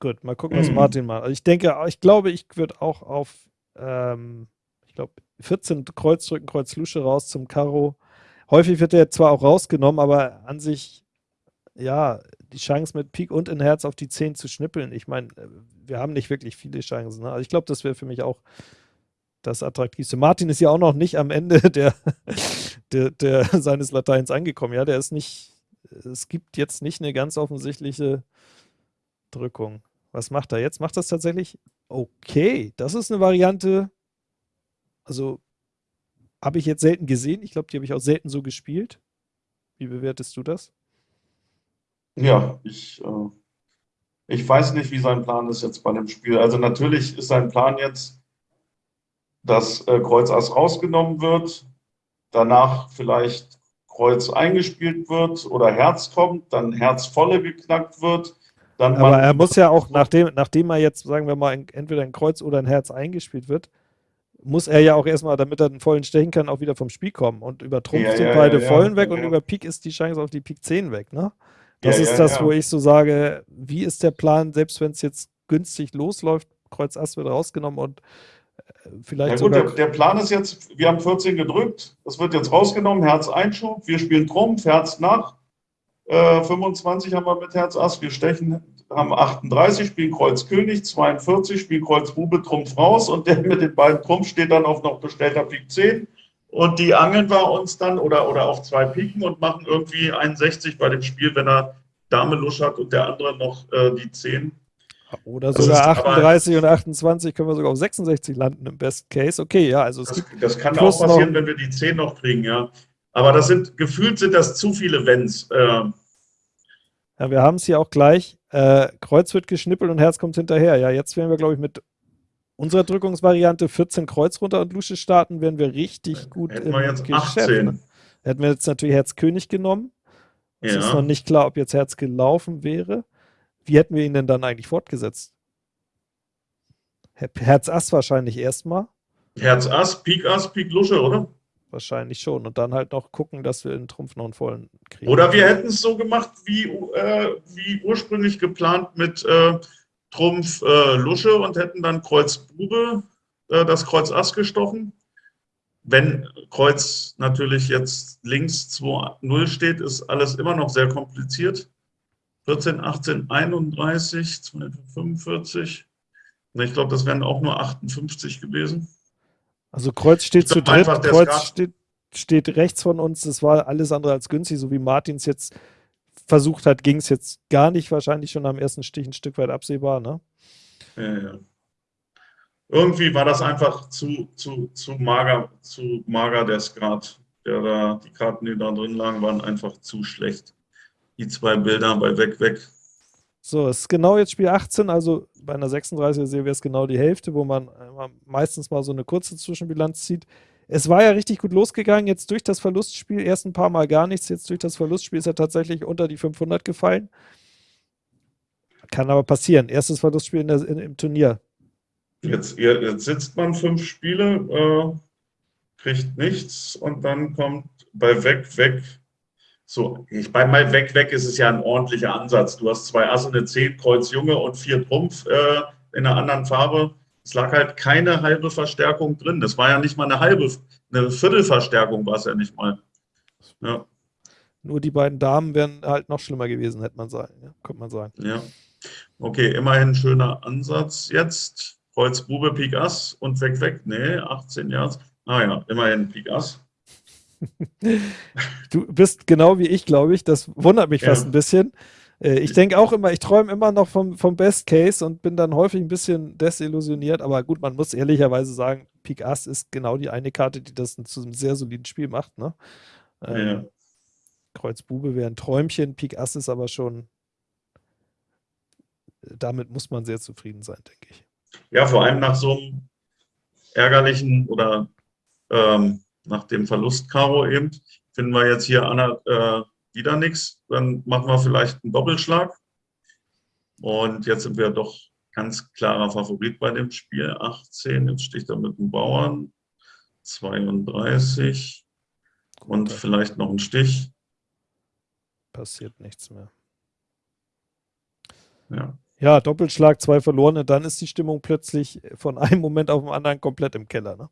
Gut, mal gucken, was mhm. Martin macht. Also ich denke, ich glaube, ich würde auch auf, ähm, ich glaube, 14 Kreuz drücken, Kreuz Lusche raus zum Karo. Häufig wird er zwar auch rausgenommen, aber an sich, ja, die Chance mit Pik und in Herz auf die 10 zu schnippeln. Ich meine, wir haben nicht wirklich viele Chancen. Ne? Also ich glaube, das wäre für mich auch das Attraktivste. Martin ist ja auch noch nicht am Ende der, der, der, seines Lateins angekommen. Ja, der ist nicht, es gibt jetzt nicht eine ganz offensichtliche Drückung. Was macht er jetzt? Macht das tatsächlich? Okay, das ist eine Variante. Also habe ich jetzt selten gesehen. Ich glaube, die habe ich auch selten so gespielt. Wie bewertest du das? Ja, ich, äh, ich weiß nicht, wie sein Plan ist jetzt bei dem Spiel. Also natürlich ist sein Plan jetzt, dass äh, Kreuz Ass rausgenommen wird, danach vielleicht Kreuz eingespielt wird oder Herz kommt, dann Herz volle geknackt wird. Dann Aber er muss ja auch, nachdem, nachdem er jetzt, sagen wir mal, entweder ein Kreuz oder ein Herz eingespielt wird, muss er ja auch erstmal, damit er den vollen stechen kann, auch wieder vom Spiel kommen. Und über Trumpf Ja, sind ja, beide ja, vollen weg und über Pik ist die Chance auf die Pik 10 weg, ne? Das ist das, wo ich so sage, wie ist der Plan, selbst wenn es jetzt günstig losläuft, Kreuz Ass wird rausgenommen und äh, vielleicht Ja gut, der, der Plan ist jetzt, wir haben 14 gedrückt, das wird jetzt rausgenommen, Herz Einschub, wir spielen Trumpf, Herz nach, äh, 25 haben wir mit Herz Ass, wir stechen, haben 38, spielen Kreuz König, 42, spielen Kreuz Bube, Trumpf raus und der mit den beiden Trumpf steht dann auf noch bestellter Pik 10 und die angeln wir uns dann oder, oder auf zwei Piken und machen irgendwie 61 bei dem Spiel, wenn er Dame Lusch hat und der andere noch äh, die 10. oder das sogar ist aber- 38 und 28 können wir sogar auf 66 landen im Best Case. Okay, ja, also es Das, das kann auch passieren, wenn wir die 10 noch kriegen, ja. Aber das sind, gefühlt sind das zu viele Wenns. Äh, Ja, wir haben es hier auch gleich. Äh, Kreuz wird geschnippelt und Herz kommt hinterher. Ja, jetzt werden wir, glaube ich, mit unserer Drückungsvariante 14 Kreuz runter und Lusche starten, werden wir richtig gut hätten im wir jetzt Geschäft. 18. Ne? Hätten wir jetzt natürlich Herz König genommen. Es ist noch ja. nicht klar, ob jetzt Herz gelaufen wäre. Wie hätten wir ihn denn dann eigentlich fortgesetzt? Her- Herz Ass wahrscheinlich erstmal. Herz Ass, Pik Ass, Pik Lusche, oder? Wahrscheinlich schon. Und dann halt noch gucken, dass wir in Trumpf noch einen vollen kriegen. Oder wir hätten es so gemacht, wie, äh, wie ursprünglich geplant mit äh, Trumpf äh, Lusche und hätten dann Kreuz Bube äh, das Kreuz Ass gestochen. Wenn Kreuz natürlich jetzt links 2-0 steht, ist alles immer noch sehr kompliziert. 14, 18, 31, 45. Und Ich glaube, das wären auch nur 58 gewesen. Also Kreuz steht zu dritt, Kreuz steht, steht rechts von uns. Das war alles andere als günstig, so wie Martins jetzt versucht hat, ging es jetzt gar nicht, wahrscheinlich schon am ersten Stich ein Stück weit absehbar, ne? Ja, ja. Irgendwie war das einfach zu, zu, zu mager, zu mager der Skat. Der da, die Karten, die da drin lagen, waren einfach zu schlecht. Die zwei Bilder bei Weg, Weg. So, es ist genau jetzt Spiel 18, also bei einer 36er Serie wäre es genau die Hälfte, wo man immer meistens mal so eine kurze Zwischenbilanz zieht. Es war ja richtig gut losgegangen, jetzt durch das Verlustspiel, erst ein paar Mal gar nichts, jetzt durch das Verlustspiel ist er tatsächlich unter die 500 gefallen. Kann aber passieren. Erstes Verlustspiel in der, in, im Turnier. Jetzt, jetzt sitzt man fünf Spiele, äh, kriegt nichts und dann kommt bei Weg, Weg. So, ich, bei mal Weg, Weg ist es ja ein ordentlicher Ansatz. Du hast zwei Asse, eine 10, Kreuz Junge und vier Trumpf äh, in einer anderen Farbe. Es lag halt keine halbe Verstärkung drin. Das war ja nicht mal eine halbe, eine Viertelverstärkung war es ja nicht mal. Ja, Nur die beiden Damen wären halt noch schlimmer gewesen, hätte man sagen. Ja, könnte man sagen. ja. Okay, immerhin schöner Ansatz jetzt. Kreuz Bube, Pik Ass und Weg, Weg. Nee, 18 Jahre. Ah ja, immerhin Pik Ass. Du bist genau wie ich, glaube ich. Das wundert mich fast Ja. ein bisschen. Äh, ich denke auch immer, ich träume immer noch vom, vom Best Case und bin dann häufig ein bisschen desillusioniert. Aber gut, man muss ehrlicherweise sagen, Pik Ass ist genau die eine Karte, die das zu einem sehr soliden Spiel macht. Ne? Ähm, Ja. Kreuz Bube wäre ein Träumchen, Pik Ass ist aber schon. Damit muss man sehr zufrieden sein, denke ich. Ja, vor allem nach so einem ärgerlichen oder ähm, nach dem Verlust Karo eben, finden wir jetzt hier Anna, äh, wieder nichts. Dann machen wir vielleicht einen Doppelschlag. Und jetzt sind wir doch ganz klarer Favorit bei dem Spiel. 18, jetzt sticht er mit dem Bauern. 32 und vielleicht noch ein Stich. passiert nichts mehr. Ja. Ja, Doppelschlag, zwei verlorene, dann ist die Stimmung plötzlich von einem Moment auf den anderen komplett im Keller, ne?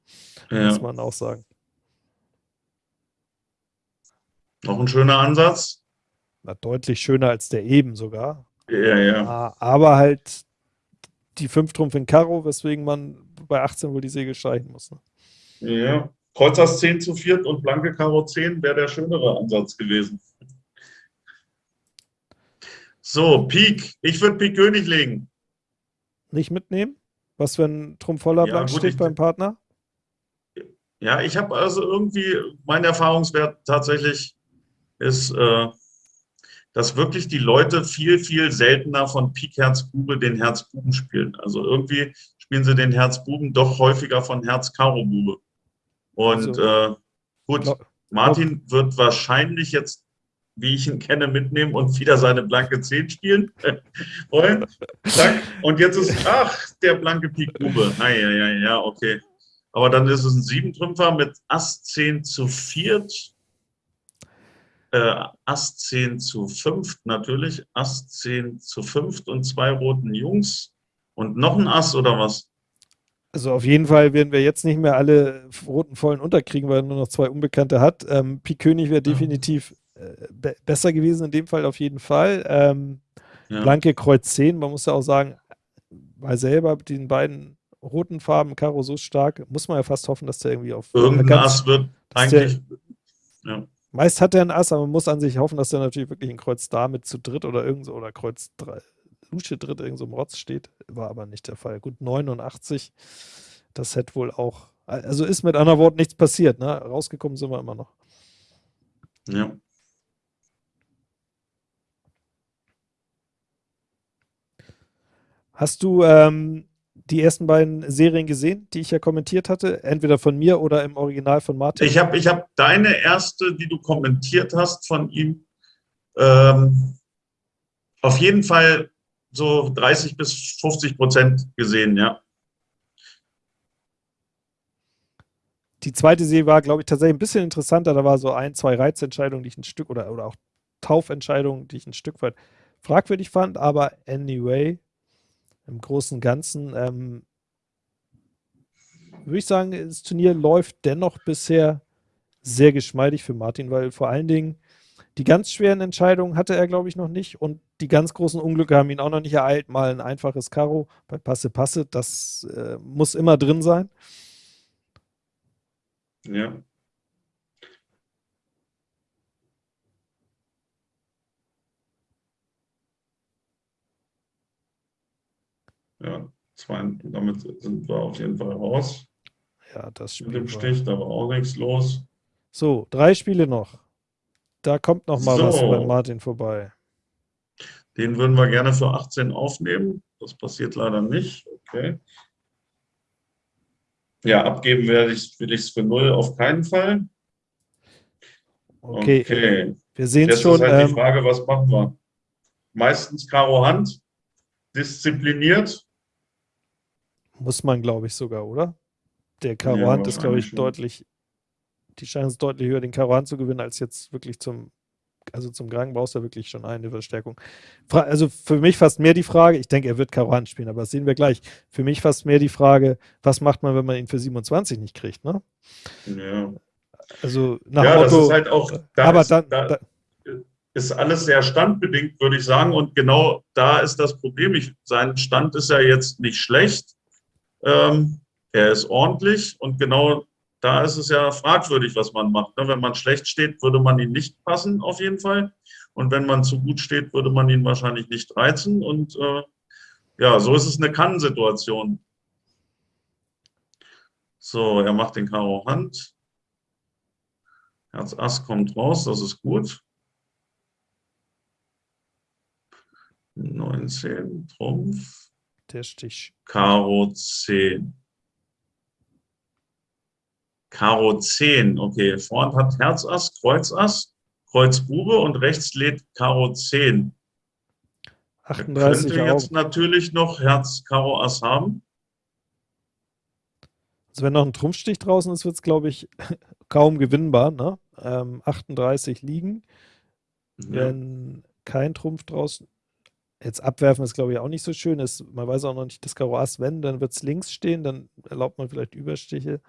Muss ja. man auch sagen. Noch ein schöner Ansatz. Na, deutlich schöner als der eben sogar. Ja, ja. Ah, Aber halt die 5 Trumpf in Karo, weswegen man bei 18 wohl die Segel streichen muss. Ne? Ja, Kreuz Ass 10 zu 4 und Blanke Karo 10 wäre der schönere Ansatz gewesen. So, Pik. Ich würde Pik König legen. Nicht mitnehmen? Was, wenn Trumpf voller Ja, blank gut, steht beim Partner? Ja, ich habe also irgendwie, mein Erfahrungswert tatsächlich ist, äh, dass wirklich die Leute viel, viel seltener von Pik Herz Bube den Herz Buben spielen. Also irgendwie spielen sie den Herz Buben doch häufiger von Herz Karo Bube. Und Also, äh, gut, glaub- Martin wird wahrscheinlich jetzt, wie ich ihn kenne, mitnehmen und wieder seine blanke 10 spielen wollen. Zack. Und jetzt ist, ach, der blanke Pik Bube. Ah, ja, ja, ja, okay. aber dann ist es ein Siebentrümpfer mit Ass 10 zu viert, äh, Ass 10 zu fünft natürlich, Ass 10 zu fünft und zwei roten Jungs und noch ein Ass oder was? Also auf jeden Fall werden wir jetzt nicht mehr alle roten vollen unterkriegen, weil er nur noch zwei Unbekannte hat. Ähm, Pik König wäre definitiv äh, be besser gewesen in dem Fall auf jeden Fall. Ähm, ja. Blanke Kreuz 10, man muss ja auch sagen, weil selber mit den beiden roten Farben Karo so stark, muss man ja fast hoffen, dass der irgendwie auf irgendein Ass wird eigentlich. Ja. Meist hat er ein Ass, aber man muss an sich hoffen, dass der natürlich wirklich ein Kreuz da mit zu dritt oder irgend so oder Kreuz 3, Lusche dritt irgend so im Rotz steht. War aber nicht der Fall. Gut, 89. Das hätte wohl auch. Also ist mit anderen Worten nichts passiert, ne? Rausgekommen sind wir immer noch. Ja. Hast du ähm, die ersten beiden Serien gesehen, die ich ja kommentiert hatte? Entweder von mir oder im Original von Martin? Ich habe ich hab deine erste, die du kommentiert hast von ihm, ähm, auf jeden Fall so 30 bis 50 Prozent gesehen, ja. Die zweite Serie war, glaube ich, tatsächlich ein bisschen interessanter. Da war so ein, zwei Reizentscheidungen, die ich ein Stück oder, oder auch Taufentscheidungen, die ich ein Stück weit fragwürdig fand. Aber anyway, im Großen und Ganzen ähm, würde ich sagen, das Turnier läuft dennoch bisher sehr geschmeidig für Martin, weil vor allen Dingen die ganz schweren Entscheidungen hatte er, glaube ich, noch nicht und die ganz großen Unglücke haben ihn auch noch nicht ereilt. Mal ein einfaches Karo bei Passe Passe, das äh, muss immer drin sein. Ja. Ja, zwei, damit sind wir auf jeden Fall raus. Ja, das Spiel. Mit dem Stich, da war auch nichts los. So, drei Spiele noch. Da kommt noch mal so. was bei Martin vorbei. Den würden wir gerne für 18 aufnehmen. Das passiert leider nicht. Okay. Ja, abgeben werde ich, will ich es für 0 auf keinen Fall. Okay. okay. Wir sehen es schon. Jetzt ist halt ähm, die Frage, was machen wir? Meistens Karo Hand, diszipliniert, muss man, glaube ich, sogar, oder? Der Karo ja, Hand ist, glaube ich, schon. deutlich, die Chance ist deutlich höher, den Karo Hand zu gewinnen, als jetzt wirklich zum, also zum Gang brauchst du wirklich schon eine Verstärkung. Fra also für mich fast mehr die Frage, ich denke, er wird Karo Hand spielen, aber das sehen wir gleich. Für mich fast mehr die Frage, was macht man, wenn man ihn für 27 nicht kriegt, ne? Ja. Also nach ja, Motto, das ist halt auch, da aber ist, dann, da, ist alles sehr standbedingt, würde ich sagen. Und genau da ist das Problem. Ich, sein Stand ist ja jetzt nicht schlecht. Ähm, er ist ordentlich und genau da ist es ja fragwürdig, was man macht. Ne? Wenn man schlecht steht, würde man ihn nicht passen, auf jeden Fall. Und wenn man zu gut steht, würde man ihn wahrscheinlich nicht reizen. Und äh, ja, so ist es eine Kann-Situation. So, er macht den Karo Hand. Herz Ass kommt raus, das ist gut. 19, Trumpf. Der Stich. Karo 10. Karo 10, okay. Vorhand hat Herz Ass, Kreuz Ass, Kreuz Bube und rechts lädt Karo 10. 38 könnte jetzt natürlich noch Herz Karo Ass haben. Also wenn noch ein Trumpfstich draußen ist, wird es, glaube ich, kaum gewinnbar. Ne? Ähm, 38 liegen. Ja. Wenn kein Trumpf draußen Jetzt abwerfen ist, glaube ich, auch nicht so schön. Ist, man weiß auch noch nicht, das Karo Ass, wenn, dann wird es links stehen, dann erlaubt man vielleicht Überstiche.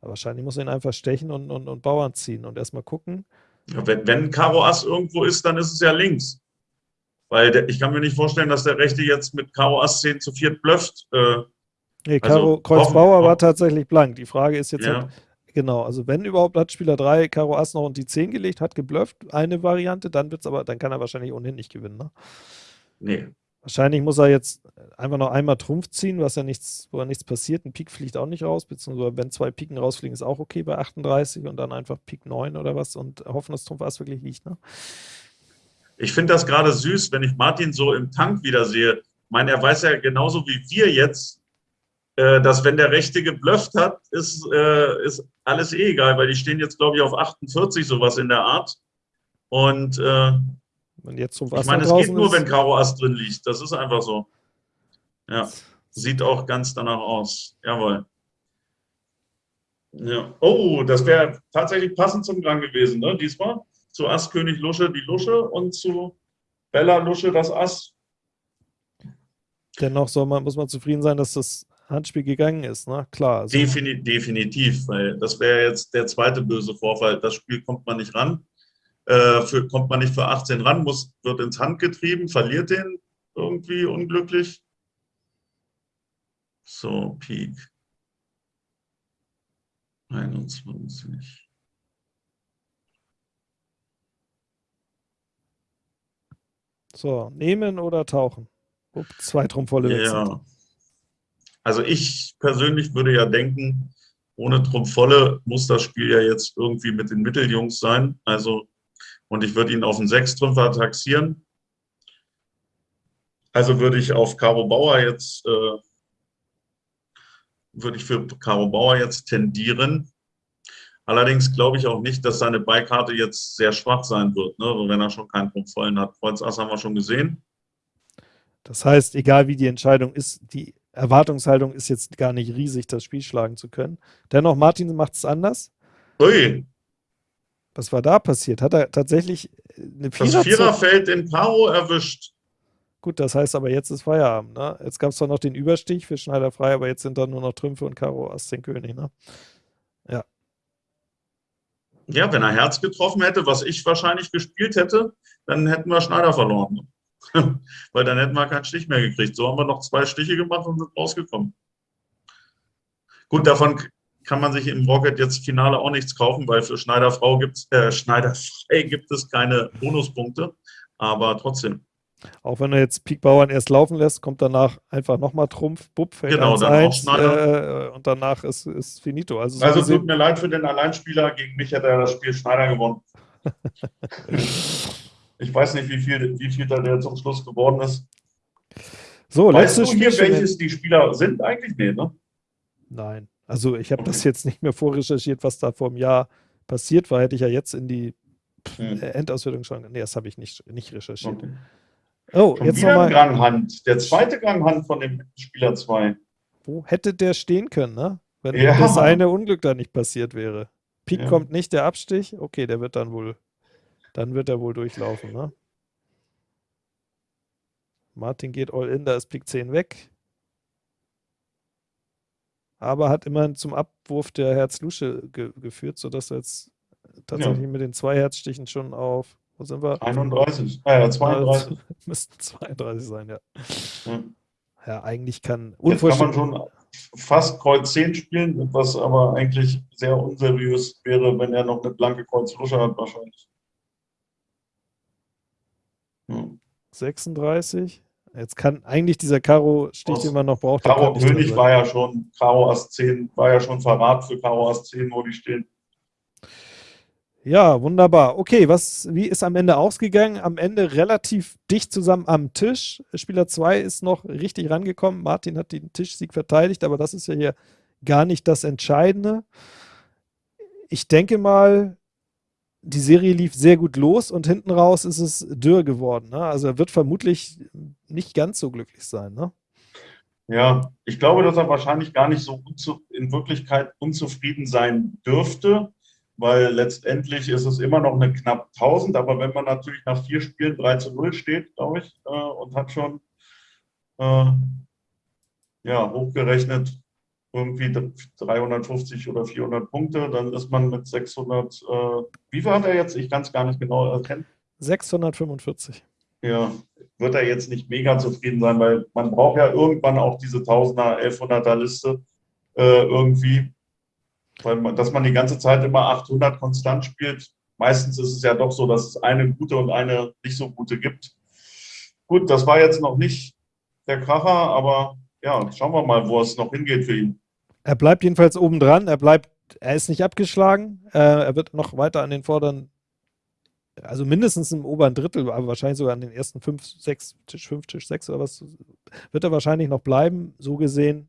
Aber wahrscheinlich muss man ihn einfach stechen und, und, und Bauern ziehen und erstmal gucken. Ja, wenn, wenn Karo Ass irgendwo ist, dann ist es ja links. Weil der, ich kann mir nicht vorstellen, dass der Rechte jetzt mit Karo Ass 10 zu 4 blufft. Äh, nee, Karo also, Kreuz Bauer war tatsächlich blank. Die Frage ist jetzt ja. halt, genau, also wenn überhaupt hat Spieler 3 Karo Ass noch und die 10 gelegt, hat geblufft, eine Variante, dann wird's aber, dann kann er wahrscheinlich ohnehin nicht gewinnen. Ne? Nee. Wahrscheinlich muss er jetzt einfach noch einmal Trumpf ziehen, was ja nichts, wo ja nichts passiert. Ein Pik fliegt auch nicht raus, beziehungsweise wenn zwei Piken rausfliegen, ist auch okay bei 38 und dann einfach Pik 9 oder was und hoffen, dass Trumpf Ass wirklich liegt. Ne? Ich finde das gerade süß, wenn ich Martin so im Tank wieder sehe. Ich meine, er weiß ja genauso wie wir jetzt, äh, dass wenn der Rechte geblufft hat, ist, äh, ist alles eh egal, weil die stehen jetzt, glaube ich, auf 48, sowas in der Art. Und wenn jetzt zum Wasser ich meine, es geht nur, wenn Karo Ass drin liegt. Das ist einfach so. Ja, sieht auch ganz danach aus. Jawohl. Ja. Oh, das wäre tatsächlich passend zum Gang gewesen, ne? diesmal. Zu Ass König Lusche die Lusche und zu Bella Lusche das Ass. Dennoch soll man, muss man zufrieden sein, dass das Handspiel gegangen ist, ne? Klar. Also Defini definitiv, weil das wäre jetzt der zweite böse Vorfall. Das Spiel kommt man nicht ran. Äh, für, kommt man nicht für 18 ran, muss, wird ins Hand getrieben, verliert den irgendwie unglücklich. So, Peak. 21. So, nehmen oder tauchen? Upp, zwei Trumpfvolle Ja. Also ich persönlich würde ja denken, ohne Trumpfvolle muss das Spiel ja jetzt irgendwie mit den Mitteljungs sein. Also, und ich würde ihn auf einen Sechstrümpfer taxieren. Also würde ich auf Caro Bauer jetzt, äh, würde ich für Caro Bauer jetzt tendieren. Allerdings glaube ich auch nicht, dass seine Beikarte jetzt sehr schwach sein wird, ne? wenn er schon keinen Punkt vollen hat. Kreuz Ass haben wir schon gesehen. Das heißt, egal wie die Entscheidung ist, die Erwartungshaltung ist jetzt gar nicht riesig, das Spiel schlagen zu können. Dennoch, Martin macht es anders. Ui. Was war da passiert? Hat er tatsächlich eine Vierer Das Viererfeld in Karo erwischt. Gut, das heißt aber, jetzt ist Feierabend. Ne? Jetzt gab es zwar noch den Überstich für Schneider frei, aber jetzt sind da nur noch Trümpfe und Karo Ass 10 König. Ne? Ja. Ja, wenn er Herz getroffen hätte, was ich wahrscheinlich gespielt hätte, dann hätten wir Schneider verloren. Weil dann hätten wir keinen Stich mehr gekriegt. So haben wir noch zwei Stiche gemacht und sind rausgekommen. Gut, davon kann man sich im Rocket jetzt Finale auch nichts kaufen, weil für Schneiderfrau gibt's, äh, Schneiderfrei gibt es keine Bonuspunkte. Aber trotzdem. Auch wenn er jetzt Pik Bauern erst laufen lässt, kommt danach einfach nochmal Trumpf, Bub, fällt genau, dann 1, äh, und danach ist, ist finito. Also, so also tut mir leid für den Alleinspieler, gegen mich hätte er das Spiel Schneider gewonnen. Ich weiß nicht, wie viel, wie viel da der zum Schluss geworden ist. So, weißt du hier, welches die Spieler sind eigentlich? Nee, ne? Nein. Also ich habe okay. das jetzt nicht mehr vorrecherchiert, was da vor einem Jahr passiert war. Hätte ich ja jetzt in die hm. Äh, Endauswertung schon. Nee, das habe ich nicht, nicht recherchiert. Okay. Oh, schon jetzt nochmal. Granghand. Der zweite Granghand von dem Spieler 2. Wo hätte der stehen können, ne? Wenn ja. das eine Unglück da nicht passiert wäre. Pik ja. kommt nicht, der Abstich. Okay, der wird dann wohl dann wird er wohl durchlaufen, ne? Martin geht all in, da ist Pik 10 weg. Aber hat immerhin zum Abwurf der Herz-Lusche ge geführt, sodass er jetzt tatsächlich ja. mit den zwei Herzstichen schon auf, wo sind wir? 31, ah, ja, 32. Müssten 32 sein, ja. ja. Ja, eigentlich kann Jetzt kann man schon fast Kreuz 10 spielen, was aber eigentlich sehr unseriös wäre, wenn er noch eine blanke Kreuz Lusche hat wahrscheinlich. 36. Jetzt kann eigentlich dieser Karo-Stich, den man noch braucht. Karo König war ja schon, Karo Ass 10 war ja schon Verrat für Karo Ass 10, wo die stehen. Ja, wunderbar. Okay, was, wie ist am Ende ausgegangen? Am Ende relativ dicht zusammen am Tisch. Spieler 2 ist noch richtig rangekommen. Martin hat den Tischsieg verteidigt, aber das ist ja hier gar nicht das Entscheidende. Ich denke mal, die Serie lief sehr gut los und hinten raus ist es dürr geworden. Ne? Also er wird vermutlich nicht ganz so glücklich sein. Ne? Ja, ich glaube, dass er wahrscheinlich gar nicht so in Wirklichkeit unzufrieden sein dürfte, weil letztendlich ist es immer noch eine knapp 1000, aber wenn man natürlich nach vier Spielen 3 zu 0 steht, glaube ich, äh, und hat schon äh, ja, hochgerechnet irgendwie 350 oder 400 Punkte, dann ist man mit 600, äh, wie viel hat er jetzt? Ich kann es gar nicht genau erkennen. 645. Ja, wird er jetzt nicht mega zufrieden sein, weil man braucht ja irgendwann auch diese 1000er, 1100er Liste äh, irgendwie, weil man, dass man die ganze Zeit immer 800 konstant spielt. Meistens ist es ja doch so, dass es eine gute und eine nicht so gute gibt. Gut, das war jetzt noch nicht der Kracher, aber ja, schauen wir mal, wo es noch hingeht für ihn. Er bleibt jedenfalls oben dran. Er bleibt, er ist nicht abgeschlagen. Äh, er wird noch weiter an den vorderen, also mindestens im oberen Drittel, aber wahrscheinlich sogar an den ersten fünf, sechs, Tisch fünf, Tisch sechs oder was, wird er wahrscheinlich noch bleiben. So gesehen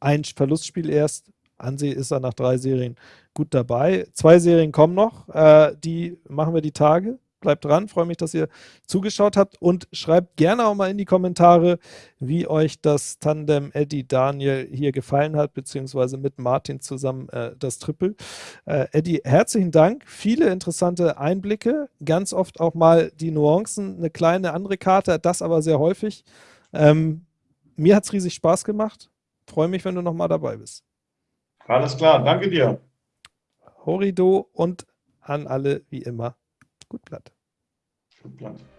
ein Verlustspiel erst. Anseh ist er nach drei Serien gut dabei. Zwei Serien kommen noch. Äh, die machen wir die Tage. Bleibt dran, freue mich, dass ihr zugeschaut habt und schreibt gerne auch mal in die Kommentare, wie euch das Tandem Eddie Daniel hier gefallen hat, beziehungsweise mit Martin zusammen äh, das Triple. Äh, Eddie, herzlichen Dank, viele interessante Einblicke, ganz oft auch mal die Nuancen, eine kleine andere Karte, das aber sehr häufig. Ähm, mir hat es riesig Spaß gemacht, freue mich, wenn du nochmal dabei bist. Alles klar, danke dir. Horido und an alle wie immer. Gut Blatt. Gut Blatt.